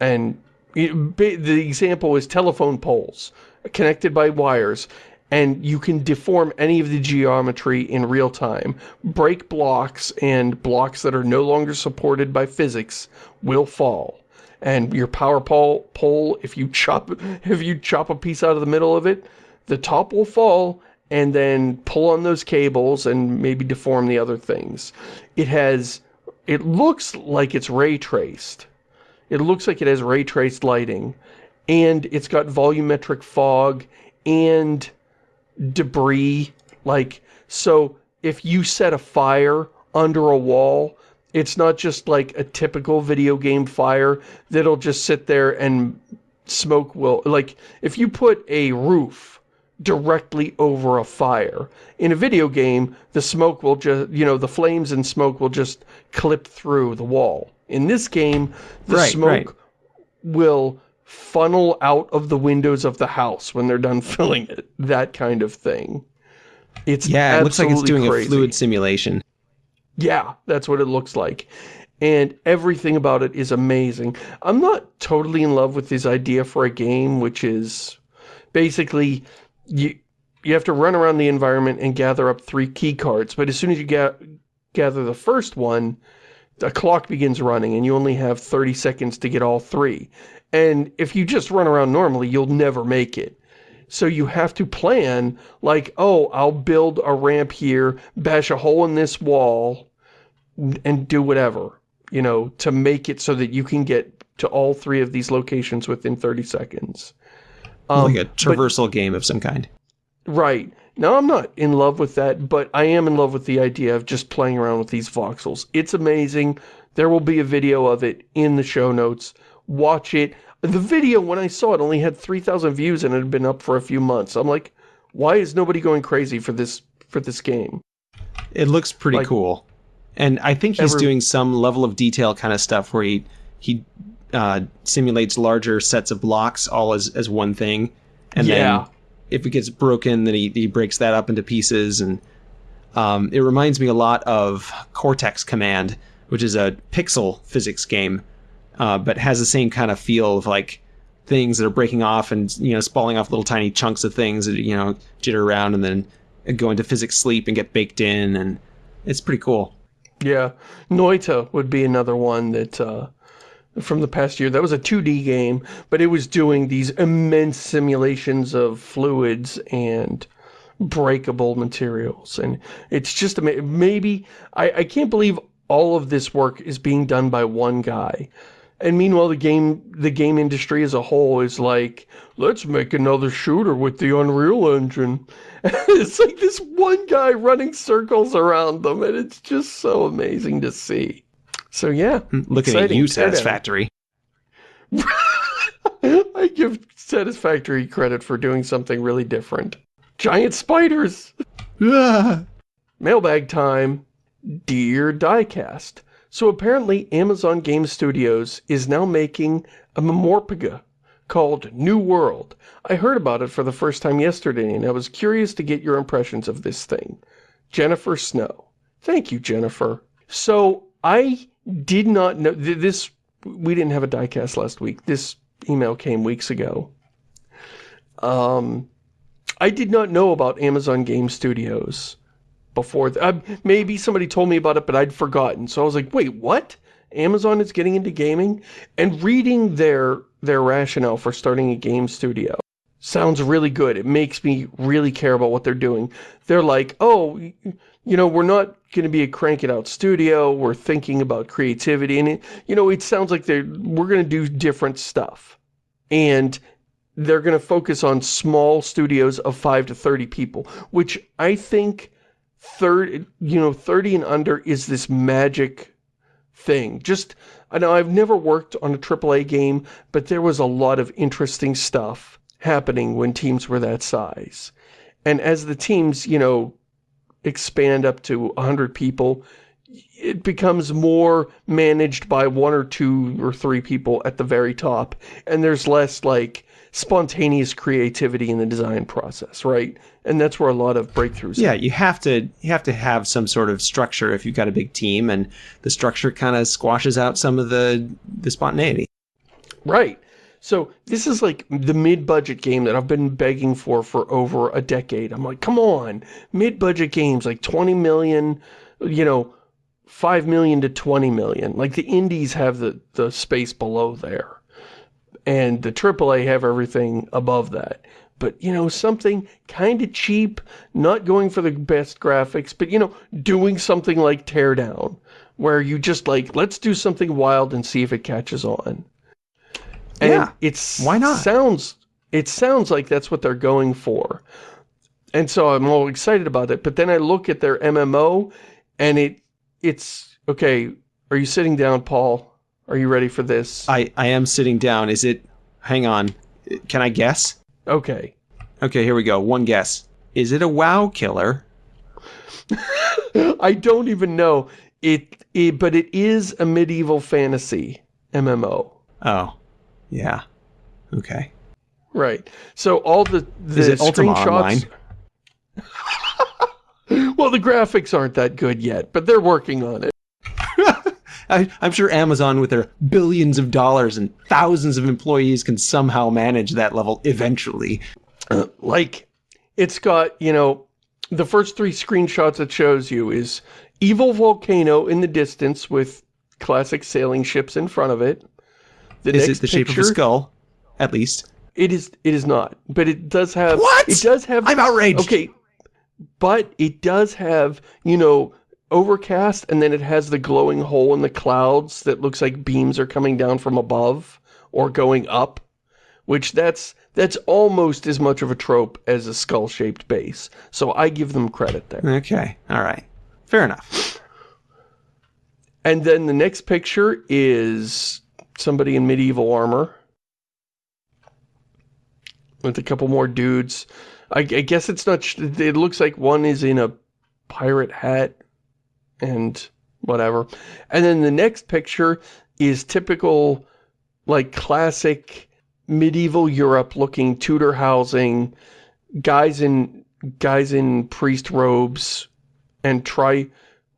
and the example is telephone poles connected by wires and you can deform any of the geometry in real time. Break blocks and blocks that are no longer supported by physics will fall. And your power pole, pole if you chop [LAUGHS] if you chop a piece out of the middle of it, the top will fall and then pull on those cables and maybe deform the other things. It has it looks like it's ray traced. It looks like it has ray traced lighting and it's got volumetric fog and debris. Like, so if you set a fire under a wall, it's not just like a typical video game fire that'll just sit there and smoke will, like, if you put a roof directly over a fire, in a video game, the smoke will just, you know, the flames and smoke will just clip through the wall. In this game, the right, smoke right. will funnel out of the windows of the house when they're done [LAUGHS] filling it. That kind of thing. It's Yeah, it looks like it's doing crazy. a fluid simulation. Yeah, that's what it looks like. And everything about it is amazing. I'm not totally in love with this idea for a game, which is basically you you have to run around the environment and gather up three key cards. But as soon as you ga gather the first one, a clock begins running and you only have 30 seconds to get all three. And if you just run around normally, you'll never make it. So you have to plan, like, oh, I'll build a ramp here, bash a hole in this wall, and do whatever, you know, to make it so that you can get to all three of these locations within 30 seconds. Um, like a traversal but, game of some kind. Right. Now, I'm not in love with that, but I am in love with the idea of just playing around with these voxels. It's amazing. There will be a video of it in the show notes watch it. The video, when I saw it, only had 3,000 views and it had been up for a few months. I'm like, why is nobody going crazy for this for this game? It looks pretty like, cool. And I think he's every, doing some level of detail kind of stuff where he, he uh, simulates larger sets of blocks all as, as one thing. And yeah. then if it gets broken, then he, he breaks that up into pieces. And um, it reminds me a lot of Cortex Command, which is a pixel physics game uh, but has the same kind of feel of like things that are breaking off and you know spalling off little tiny chunks of things that you know jitter around and then go into physics sleep and get baked in and it's pretty cool. Yeah, Noita would be another one that uh, from the past year. That was a 2D game, but it was doing these immense simulations of fluids and breakable materials. And it's just, maybe, I, I can't believe all of this work is being done by one guy. And meanwhile, the game the game industry as a whole is like, let's make another shooter with the Unreal Engine. [LAUGHS] it's like this one guy running circles around them, and it's just so amazing to see. So yeah, looking at you, Satisfactory. [LAUGHS] I give Satisfactory credit for doing something really different. Giant spiders! [LAUGHS] Mailbag time. Dear Diecast, so apparently Amazon Game Studios is now making a MMORPG called New World. I heard about it for the first time yesterday and I was curious to get your impressions of this thing. Jennifer Snow. Thank you, Jennifer. So I did not know this. We didn't have a diecast last week. This email came weeks ago. Um, I did not know about Amazon Game Studios before. Uh, maybe somebody told me about it, but I'd forgotten. So I was like, wait, what? Amazon is getting into gaming? And reading their, their rationale for starting a game studio sounds really good. It makes me really care about what they're doing. They're like, oh, you know, we're not going to be a crank it out studio. We're thinking about creativity. And, it, you know, it sounds like they're, we're going to do different stuff. And they're going to focus on small studios of 5 to 30 people, which I think third, you know, 30 and under is this magic thing. Just, I know I've never worked on a AAA game, but there was a lot of interesting stuff happening when teams were that size. And as the teams, you know, expand up to 100 people, it becomes more managed by one or two or three people at the very top, and there's less, like, spontaneous creativity in the design process, right? And that's where a lot of breakthroughs Yeah, you have to you have to have some sort of structure if you've got a big team, and the structure kind of squashes out some of the the spontaneity. Right. So this is like the mid-budget game that I've been begging for for over a decade. I'm like, come on, mid-budget games like 20 million, you know, 5 million to 20 million. Like the indies have the, the space below there. And the AAA have everything above that. But, you know, something kind of cheap, not going for the best graphics, but, you know, doing something like Teardown, where you just like, let's do something wild and see if it catches on. And Yeah, it's why not? Sounds it sounds like that's what they're going for. And so I'm all excited about it, but then I look at their MMO and it it's okay, are you sitting down, Paul? Are you ready for this? I I am sitting down. Is it? Hang on. Can I guess? okay. Okay, here we go. One guess. Is it a WoW killer? [LAUGHS] I don't even know. It, it but it is a medieval fantasy MMO. Oh, yeah. Okay. Right. So all the the Is it Ultima screenshots [LAUGHS] Well, the graphics aren't that good yet, but they're working on it. [LAUGHS] I, I'm sure Amazon, with their billions of dollars and thousands of employees, can somehow manage that level eventually. Uh, like it's got you know the first three screenshots it shows you is evil volcano in the distance with classic sailing ships in front of it the Is it the shape of a skull? At least. it is it is not but it does have What? it does have I'm outraged. okay but it does have you know overcast and then it has the glowing hole in the clouds that looks like beams are coming down from above or going up which that's that's almost as much of a trope as a skull-shaped base so i give them credit there Okay. All right. Fair enough. and then the next picture is somebody in medieval armor with a couple more dudes. I, I guess it's not it looks like one is in a pirate hat and whatever. And then the next picture is typical like classic medieval Europe looking Tudor housing, guys in guys in priest robes and tri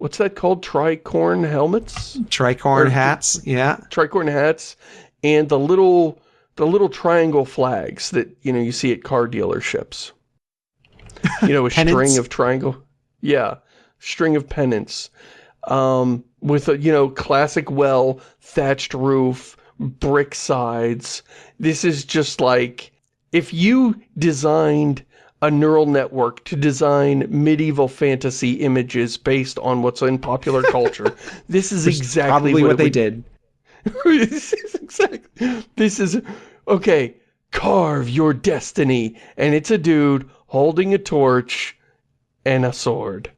what's that called? Tricorn helmets? Tricorn Or- hats. Yeah. Tricorn hats and the little the little triangle flags that you know you see at car dealerships. You know, a [LAUGHS] string of triangle. Yeah, string of pennants. Um, with a, you know, classic well, thatched roof, brick sides. This is just like, if you designed a neural network to design medieval fantasy images based on what's in popular culture, [LAUGHS] this is exactly what, what they would did. [LAUGHS] this is exactly. This is okay. Carve your destiny, and it's a dude holding a torch and a sword.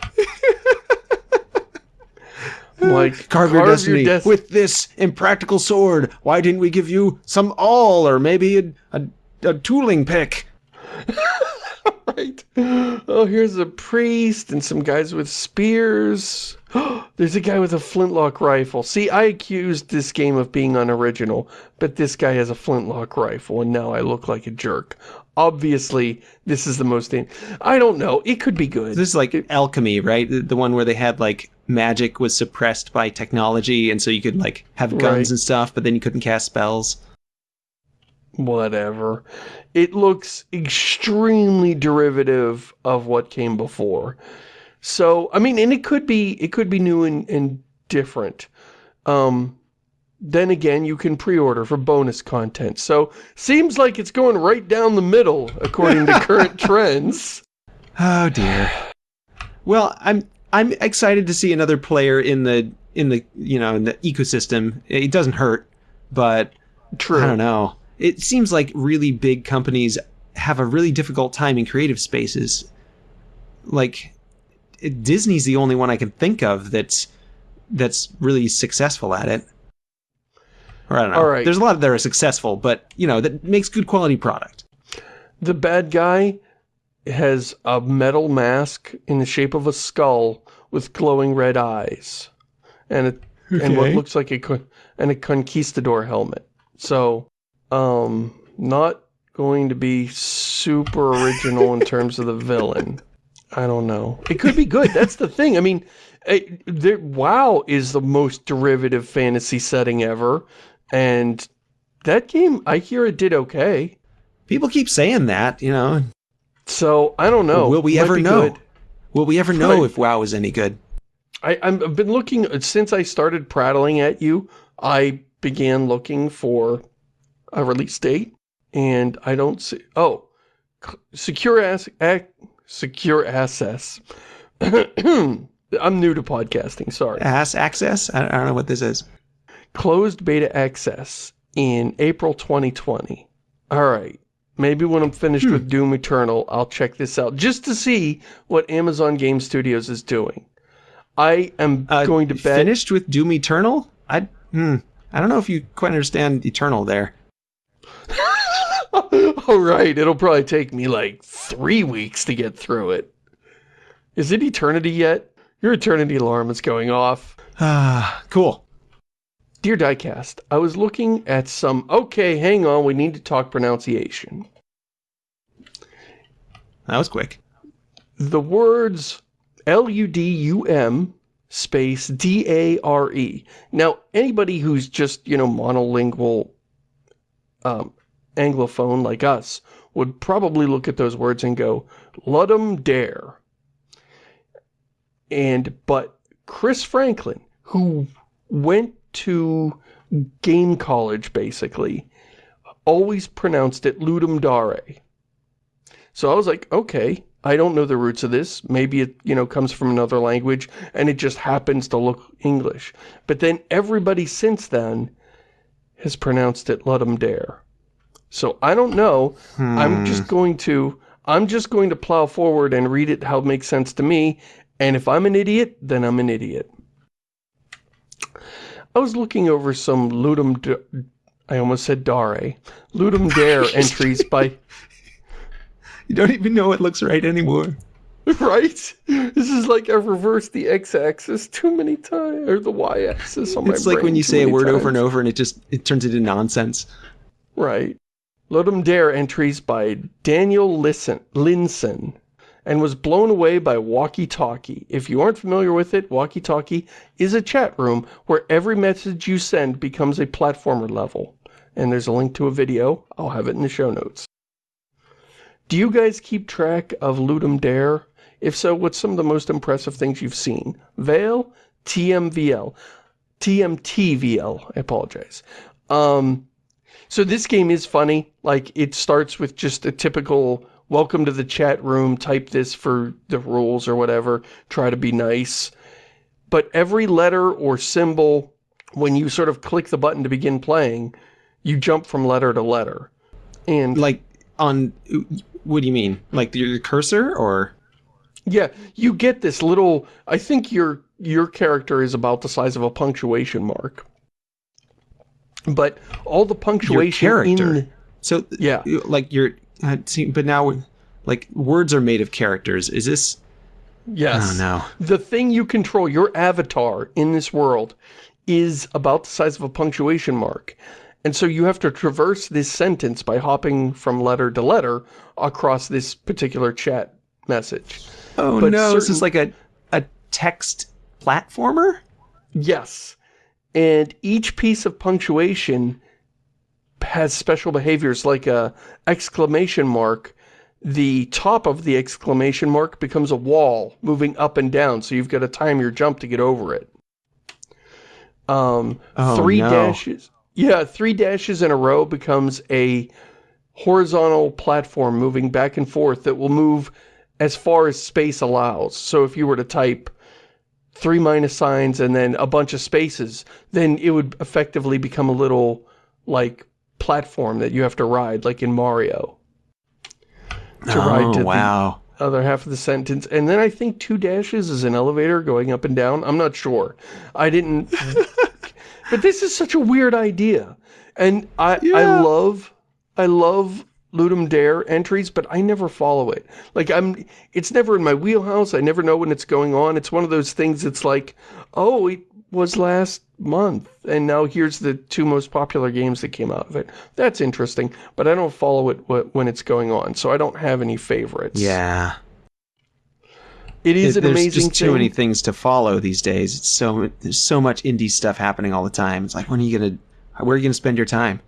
[LAUGHS] like Carve, your destiny des- with this impractical sword. Why didn't we give you some awl or maybe a, a, a tooling pick? [LAUGHS] right. Oh, here's a priest and some guys with spears. [GASPS] There's a guy with a flintlock rifle. See, I accused this game of being unoriginal, but this guy has a flintlock rifle, and now I look like a jerk. Obviously, this is the most... I don't know. It could be good. This is like alchemy, right? The, the one where they had like magic was suppressed by technology, and so you could like have guns Right. and stuff, but then you couldn't cast spells. Whatever. It looks extremely derivative of what came before. So, I mean, and it could be, it could be new and, and different. Um, then again, you can pre-order for bonus content. So, seems like it's going right down the middle, according to current [LAUGHS] trends. Oh dear. Well, I'm I'm excited to see another player in the in the you know in the ecosystem. It doesn't hurt, but True. I don't know. It seems like really big companies have a really difficult time in creative spaces. Like Disney's the only one I can think of that's that's really successful at it. Or I don't know. All right. There's a lot that are successful, but you know that makes good quality product. The bad guy has a metal mask in the shape of a skull with glowing red eyes. And it, and what looks like a, and a conquistador helmet. So, um, not going to be super original in terms of the villain. I don't know. It could be good. That's the thing. I mean, it, there, WoW is the most derivative fantasy setting ever. And that game, I hear it did okay. People keep saying that, you know. So, I don't know. Will we ever know? good. Will we ever know if WoW is any good? I, I've been looking, since I started prattling at you, I began looking for a release date, and I don't see, oh, secure ass, ac, secure access. [CLEARS THROAT] I'm new to podcasting, sorry. Ass access? I I don't know what this is. Closed beta access in April 2020. All right. Maybe when I'm finished with Doom Eternal, I'll check this out just to see what Amazon Game Studios is doing. I am Uh, going to bet Finished with Doom Eternal? I hmm, I don't know if you quite understand Eternal there. [LAUGHS] All right, it'll probably take me like three weeks to get through it. Is it eternity yet? Your eternity alarm is going off. Ah, [SIGHS] cool. Dear Diecast, I was looking at some... Okay, hang on, we need to talk pronunciation. That was quick. The words L-U-D-U-M space D-A-R-E. Now, anybody who's just, you know, monolingual um, Anglophone like us would probably look at those words and go, Ludum dare. And, but Chris Franklin, who went to game college, basically, always pronounced it Ludum dare. So I was like, okay, I don't know the roots of this. Maybe it, you know, comes from another language and it just happens to look English. But then everybody since then has pronounced it Ludum dare. So I don't know. I'm hmm. just going to I'm just going to plow forward and read it how it makes sense to me. And if I'm an idiot, then I'm an idiot. I was looking over some Ludum I almost said Dare. Ludum [LAUGHS] Dare entries by You don't even know what looks right anymore. [LAUGHS] right? This is like I've reversed the x-axis too many times, or the y-axis on my It's like when you say a word over and over and it just it turns into nonsense. Right. Ludum Dare entries by Daniel Listen, Linssen and was blown away by Walkie Talkie. If you aren't familiar with it, Walkie Talkie is a chat room where every message you send becomes a platformer level. And there's a link to a video. I'll have it in the show notes. Do you guys keep track of Ludum Dare? If so, what's some of the most impressive things you've seen? Veil? TMVL? TMTVL, I apologize. Um, so this game is funny. Like, it starts with just a typical welcome to the chat room, type this for the rules or whatever, try to be nice. But every letter or symbol, when you sort of click the button to begin playing, you jump from letter to letter. And Like on what do you mean? Like your cursor or yeah, you get this little, I think your your character is about the size of a punctuation mark. But all the punctuation your character? in So Yeah. like your uh, see, but now like words are made of characters. Is this Yes. No. The thing you control, your avatar in this world, is about the size of a punctuation mark. And so you have to traverse this sentence by hopping from letter to letter across this particular chat message. Oh But no, this is like a a text platformer? Yes. And each piece of punctuation has special behaviors like a exclamation mark. The top of the exclamation mark becomes a wall moving up and down, so you've got to time your jump to get over it. Um, Oh, three no. dashes. Yeah, three dashes in a row becomes a horizontal platform moving back and forth that will move as far as space allows. So if you were to type three minus signs and then a bunch of spaces, then it would effectively become a little, like, platform that you have to ride, like in Mario. To ride oh, to oh the other half of the sentence. And then I think two dashes is an elevator going up and down. I'm not sure. I didn't... [LAUGHS] but this is such a weird idea. And I, I love, I love Ludum Dare entries, but I never follow it. Like, I'm, it's never in my wheelhouse. I never know when it's going on. It's one of those things that's like, oh, it was last month, and now here's the two most popular games that came out of it. That's interesting, but I don't follow it when it's going on, so I don't have any favorites. Yeah. It is It- an there's amazing just too thing. many things to follow these days. It's so there's so much indie stuff happening all the time. It's like when are you gonna where are you gonna spend your time?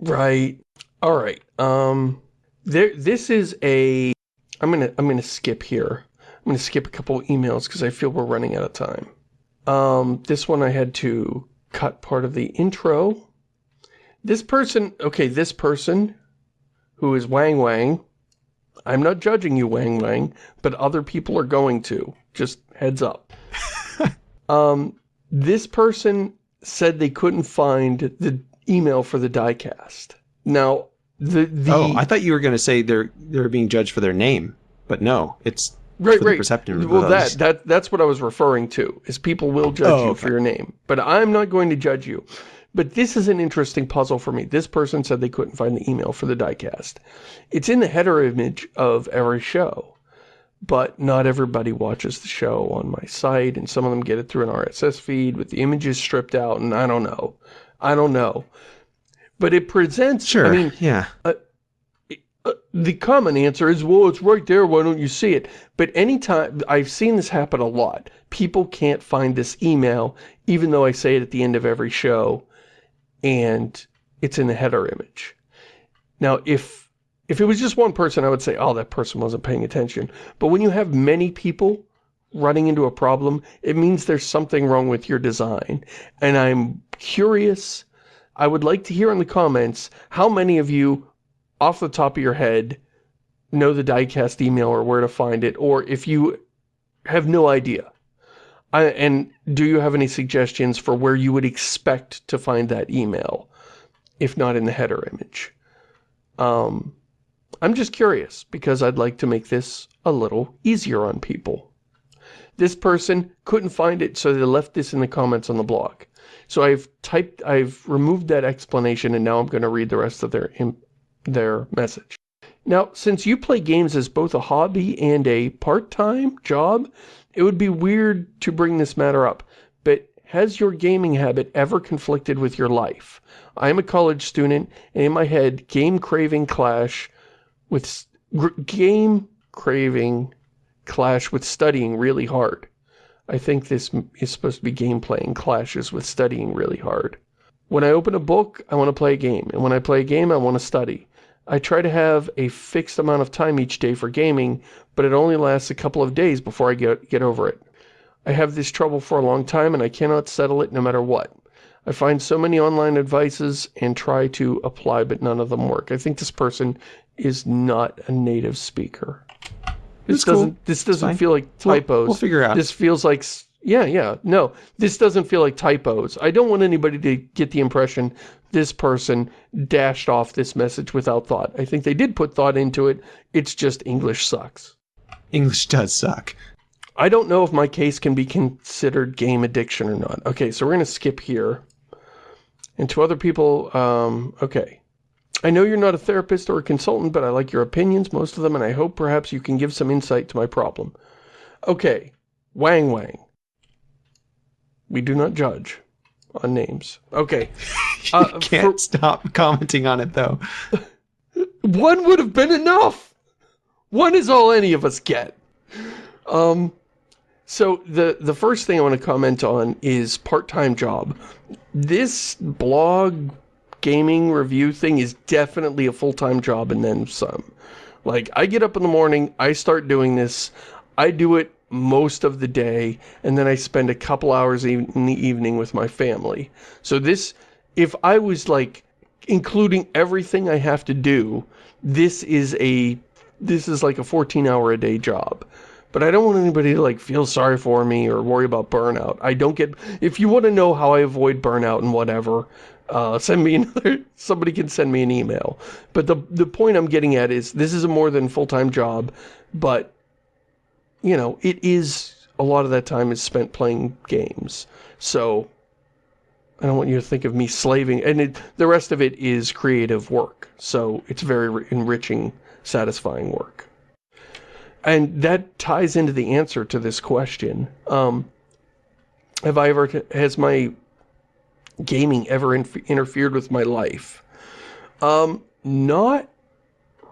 Right. All right. Um there this is a I'm going to I'm going to skip here. I'm going to skip a couple emails cuz I feel we're running out of time. Um this one I had to cut part of the intro. This person, okay, this person who is Wang Wang. I'm not judging you Wang Wang, but other people are going to. Just heads up. [LAUGHS] um this person said they couldn't find the email for the diecast. Now, the the oh, I thought you were gonna say they're they're being judged for their name, but no, it's right right. perception of well, that that that's what I was referring to. Is people will judge Oh, you okay. for your name, but I'm not going to judge you. But this is an interesting puzzle for me. This person said they couldn't find the email for the diecast. It's in the header image of every show, but not everybody watches the show on my site, and some of them get it through an RSS feed with the images stripped out, and I don't know. I don't know. But it presents, sure. I mean, yeah. uh, the common answer is, well, it's right there, why don't you see it? But anytime, I've seen this happen a lot. People can't find this email, even though I say it at the end of every show, and it's in the header image. Now, if if it was just one person, I would say, oh, that person wasn't paying attention. But when you have many people running into a problem, it means there's something wrong with your design. And I'm curious, I would like to hear in the comments how many of you, off the top of your head, know the diecast email or where to find it, or if you have no idea. I, and do you have any suggestions for where you would expect to find that email, if not in the header image? Um, I'm just curious, because I'd like to make this a little easier on people. This person couldn't find it, so they left this in the comments on the blog. So I've typed, I've removed that explanation, and now I'm going to read the rest of their, their message. Now, since you play games as both a hobby and a part-time job, it would be weird to bring this matter up, but has your gaming habit ever conflicted with your life? I am a college student, and in my head, game craving clash with game craving clash with studying really hard. I think this is supposed to be game playing clashes with studying really hard. When I open a book, I want to play a game, and when I play a game, I want to study. I try to have a fixed amount of time each day for gaming, but it only lasts a couple of days before I get, get over it. I have this trouble for a long time and I cannot settle it no matter what. I find so many online advices and try to apply, but none of them work. I think this person is not a native speaker. This cool. doesn't, this doesn't feel like We'll- typos. we'll figure out. This feels like, yeah, yeah, no, this doesn't feel like typos. I don't want anybody to get the impression this person dashed off this message without thought. I think they did put thought into it. It's just English sucks. English does suck. I don't know if my case can be considered game addiction or not. Okay, so we're going to skip here. And to other people, um, okay. I know you're not a therapist or a consultant, but I like your opinions, most of them, and I hope perhaps you can give some insight to my problem. Okay, Wang Wang. We do not judge on names. Okay. [LAUGHS] Uh, you can't stop commenting on it though. [LAUGHS] One would have been enough. One is all any of us get. Um, so the the first thing I want to comment on is part-time job. This blog gaming review thing is definitely a full-time job and then some. Like I get up in the morning, I start doing this, I do it most of the day, and then I spend a couple hours in the evening with my family. So this, if I was like including everything I have to do, this is a this is like a 14 hour a day job. But I don't want anybody to like feel sorry for me or worry about burnout. I don't get if you want to know how I avoid burnout and whatever, uh, send me [LAUGHS] another somebody can send me an email. But the the point I'm getting at is this is a more than full-time job, but you know, it is a lot of that time is spent playing games. So I don't want you to think of me slaving. And it, the rest of it is creative work. So it's very enriching, satisfying work. And that ties into the answer to this question. Um, have I ever, has my gaming ever in, interfered with my life? Um, not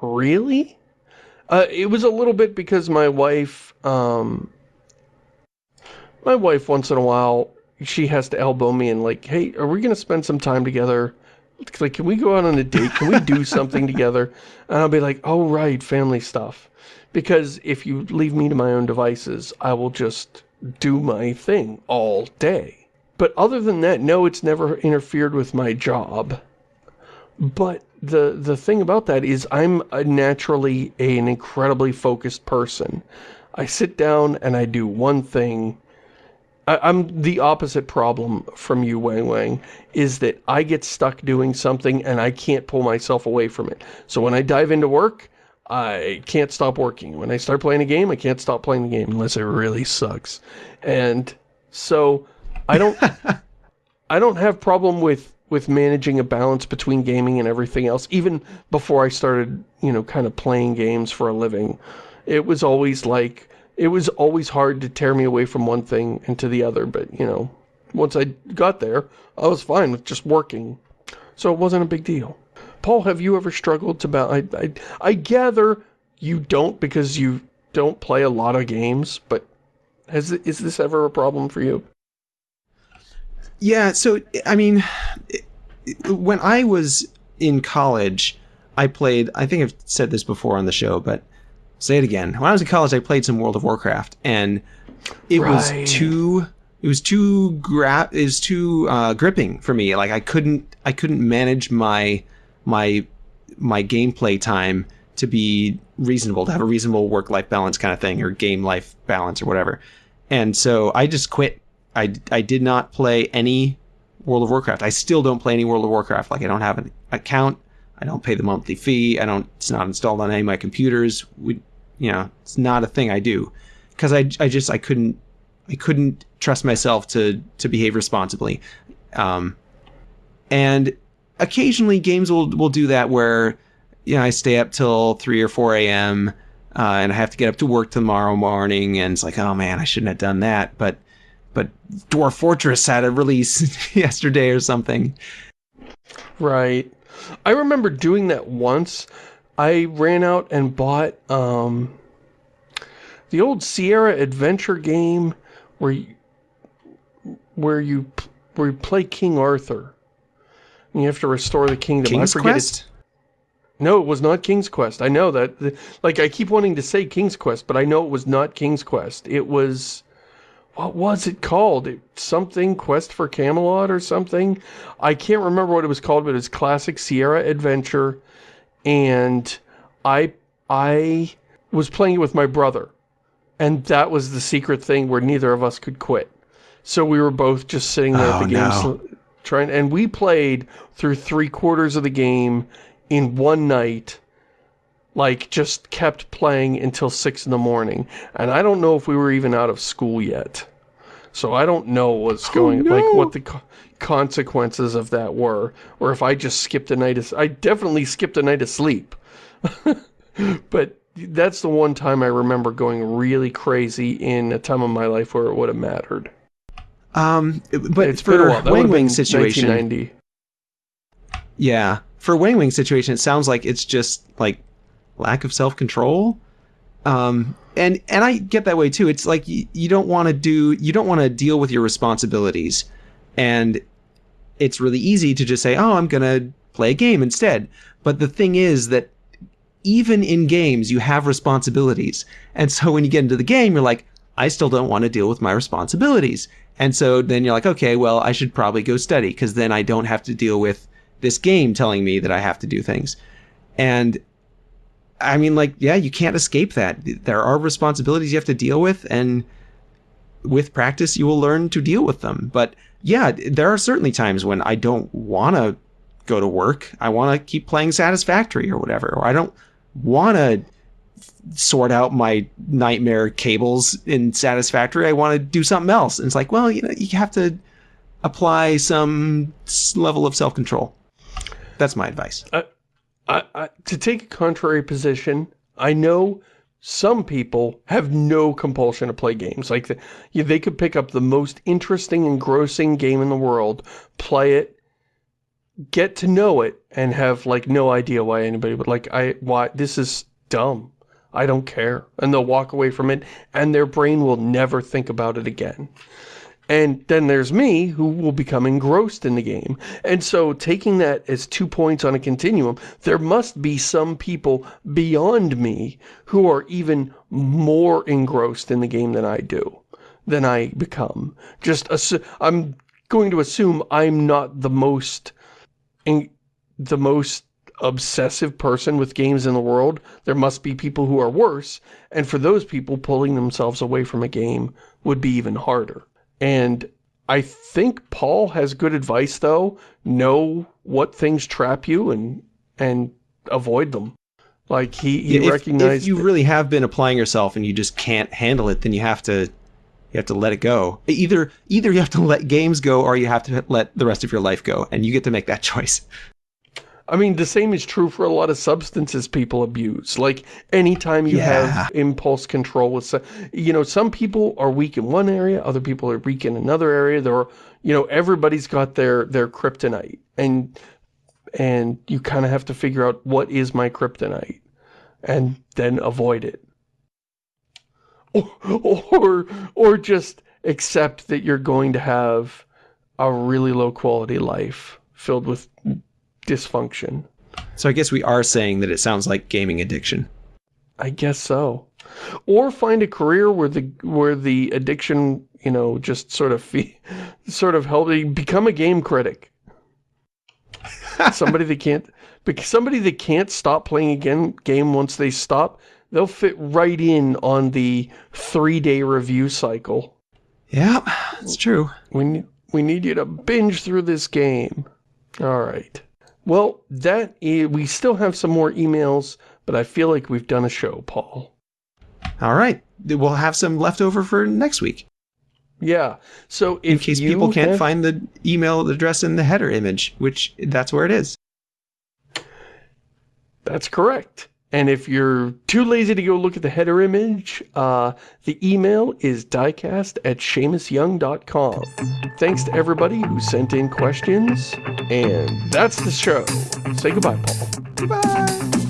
really. Uh, it was a little bit because my wife, um, my wife once in a while, she has to elbow me and like, hey, are we going to spend some time together? Like, can we go out on a date? Can we do [LAUGHS] something together? And I'll be like, oh, right, family stuff. Because if you leave me to my own devices, I will just do my thing all day. But other than that, no, it's never interfered with my job. But the the thing about that is I'm naturally a, an incredibly focused person. I sit down and I do one thing. I, I'm the opposite problem from you, Wang Wang, is that I get stuck doing something and I can't pull myself away from it. So when I dive into work, I can't stop working. When I start playing a game, I can't stop playing the game unless it really sucks. And so I don't I don't have problem with with managing a balance between gaming and everything else, even before I started, you know, kind of playing games for a living. It was always like, it was always hard to tear me away from one thing into the other, but, you know, once I got there, I was fine with just working. So it wasn't a big deal. Paul, have you ever struggled to balance? I, I, I gather you don't because you don't play a lot of games, but has is this ever a problem for you? Yeah, so I mean, when I was in college, I played. I think I've said this before on the show, but say it again. When I was in college, I played some World of Warcraft, and it right. was too. It was too gra- it was too uh, gripping for me. Like I couldn't. I couldn't manage my my my gameplay time to be reasonable, to have a reasonable work life balance kind of thing, or game life balance, or whatever. And so I just quit I, I did not play any World of Warcraft. I still don't play any World of Warcraft. Like I don't have an account. I don't pay the monthly fee. I don't. It's not installed on any of my computers. We, you know, it's not a thing I do because I, I just I couldn't I couldn't trust myself to to behave responsibly. Um, and occasionally games will will do that where you know I stay up till three or four a.m. Uh, and I have to get up to work tomorrow morning, and it's like, oh man, I shouldn't have done that. But but Dwarf Fortress had a release [LAUGHS] yesterday or something. Right. I remember doing that once. I ran out and bought um, the old Sierra Adventure game where you, where you where you play King Arthur. And you have to restore the kingdom. King's I forget Quest? No, it was not King's Quest. I know that. Like, I keep wanting to say King's Quest, but I know it was not King's Quest. It was what was it called? It, something Quest for Camelot or something? I can't remember what it was called, but it's classic Sierra Adventure. And I I was playing it with my brother. And that was the secret thing where neither of us could quit. So we were both just sitting there oh, at the oh, game no. trying and we played through three quarters of the game in one night like just kept playing until six in the morning. And I don't know if we were even out of school yet. So I don't know what's oh, going, oh, no. like what the co consequences of that were, or if I just skipped a night of, I definitely skipped a night of sleep. [LAUGHS] but that's the one time I remember going really crazy in a time of my life where it would have mattered. Um, but it's for Wang Wing Wing situation, yeah, for Wang Wing situation, it sounds like it's just like lack of self control. Um, and and I get that way too. It's like you, you don't want to do you don't want to deal with your responsibilities, and it's really easy to just say, "Oh, I'm gonna play a game instead." But the thing is that even in games, you have responsibilities, and so when you get into the game, you're like, "I still don't want to deal with my responsibilities." And so then you're like, "Okay, well, I should probably go study because then I don't have to deal with this game telling me that I have to do things." And I mean, like, yeah, you can't escape that. There are responsibilities you have to deal with, and with practice, you will learn to deal with them. But yeah, there are certainly times when I don't want to go to work. I want to keep playing Satisfactory or whatever, or I don't want to sort out my nightmare cables in Satisfactory. I want to do something else. And it's like, well, you know, you have to apply some level of self-control. That's my advice. Uh, I, I, to take a contrary position, I know some people have no compulsion to play games. Like, the, they could pick up the most interesting, engrossing game in the world, play it, get to know it, and have, like, no idea why anybody would, like, I, why, this is dumb. I don't care. And they'll walk away from it, and their brain will never think about it again. And then there's me, who will become engrossed in the game. And so taking that as two points on a continuum, there must be some people beyond me who are even more engrossed in the game than I do, than I become. Just, I'm going to assume I'm not the most, the most obsessive person with games in the world. There must be people who are worse. And for those people, pulling themselves away from a game would be even harder. And I think Paul has good advice, though. Know what things trap you and and avoid them. Like, he, he yeah, recognized... If you really have been applying yourself and you just can't handle it, then you have to you have to let it go. Either either you have to let games go or you have to let the rest of your life go, and you get to make that [LAUGHS] choice. I mean, the same is true for a lot of substances people abuse. Like, anytime you yeah. have impulse control with, you know, some people are weak in one area, other people are weak in another area. There are, you know, everybody's got their, their kryptonite. And, and you kind of have to figure out what is my kryptonite and then avoid it. Or, or, or just accept that you're going to have a really low quality life filled with dysfunction. So I guess we are saying that it sounds like gaming addiction. I guess so. Or find a career where the where the addiction, you know, just sort of [LAUGHS] sort of help you become a game critic. [LAUGHS] somebody that can't somebody that can't stop playing a game, game once they stop, they'll fit right in on the three-day review cycle. Yeah, it's true. We we need you to binge through this game. All right. Well, that is, we still have some more emails, but I feel like we've done a show, Paul. All right. We'll have some left over for next week. Yeah. So in case people can't have... find the email address in the header image, which that's where it is. That's correct. And if you're too lazy to go look at the header image, uh, the email is diecast at ShamusYoung.com. Thanks to everybody who sent in questions, and that's the show. Say goodbye, Paul. Goodbye.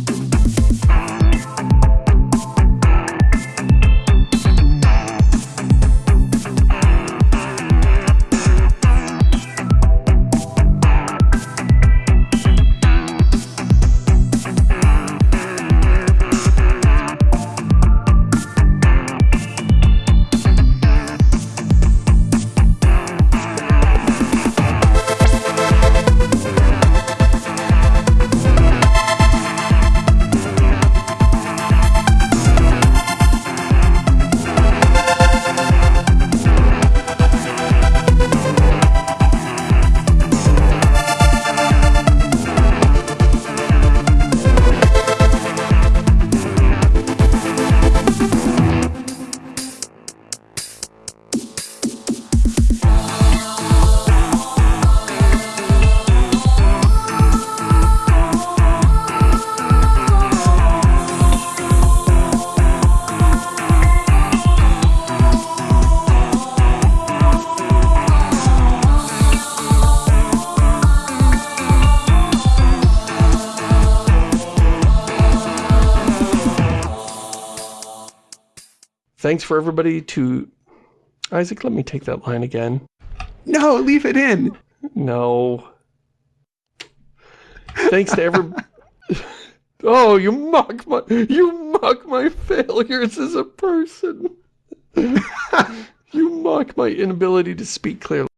Thanks for everybody to... Isaac, let me take that line again. No, leave it in. No. Thanks to every... [LAUGHS] oh, you mock my... You mock my failures as a person. [LAUGHS] you mock my inability to speak clearly.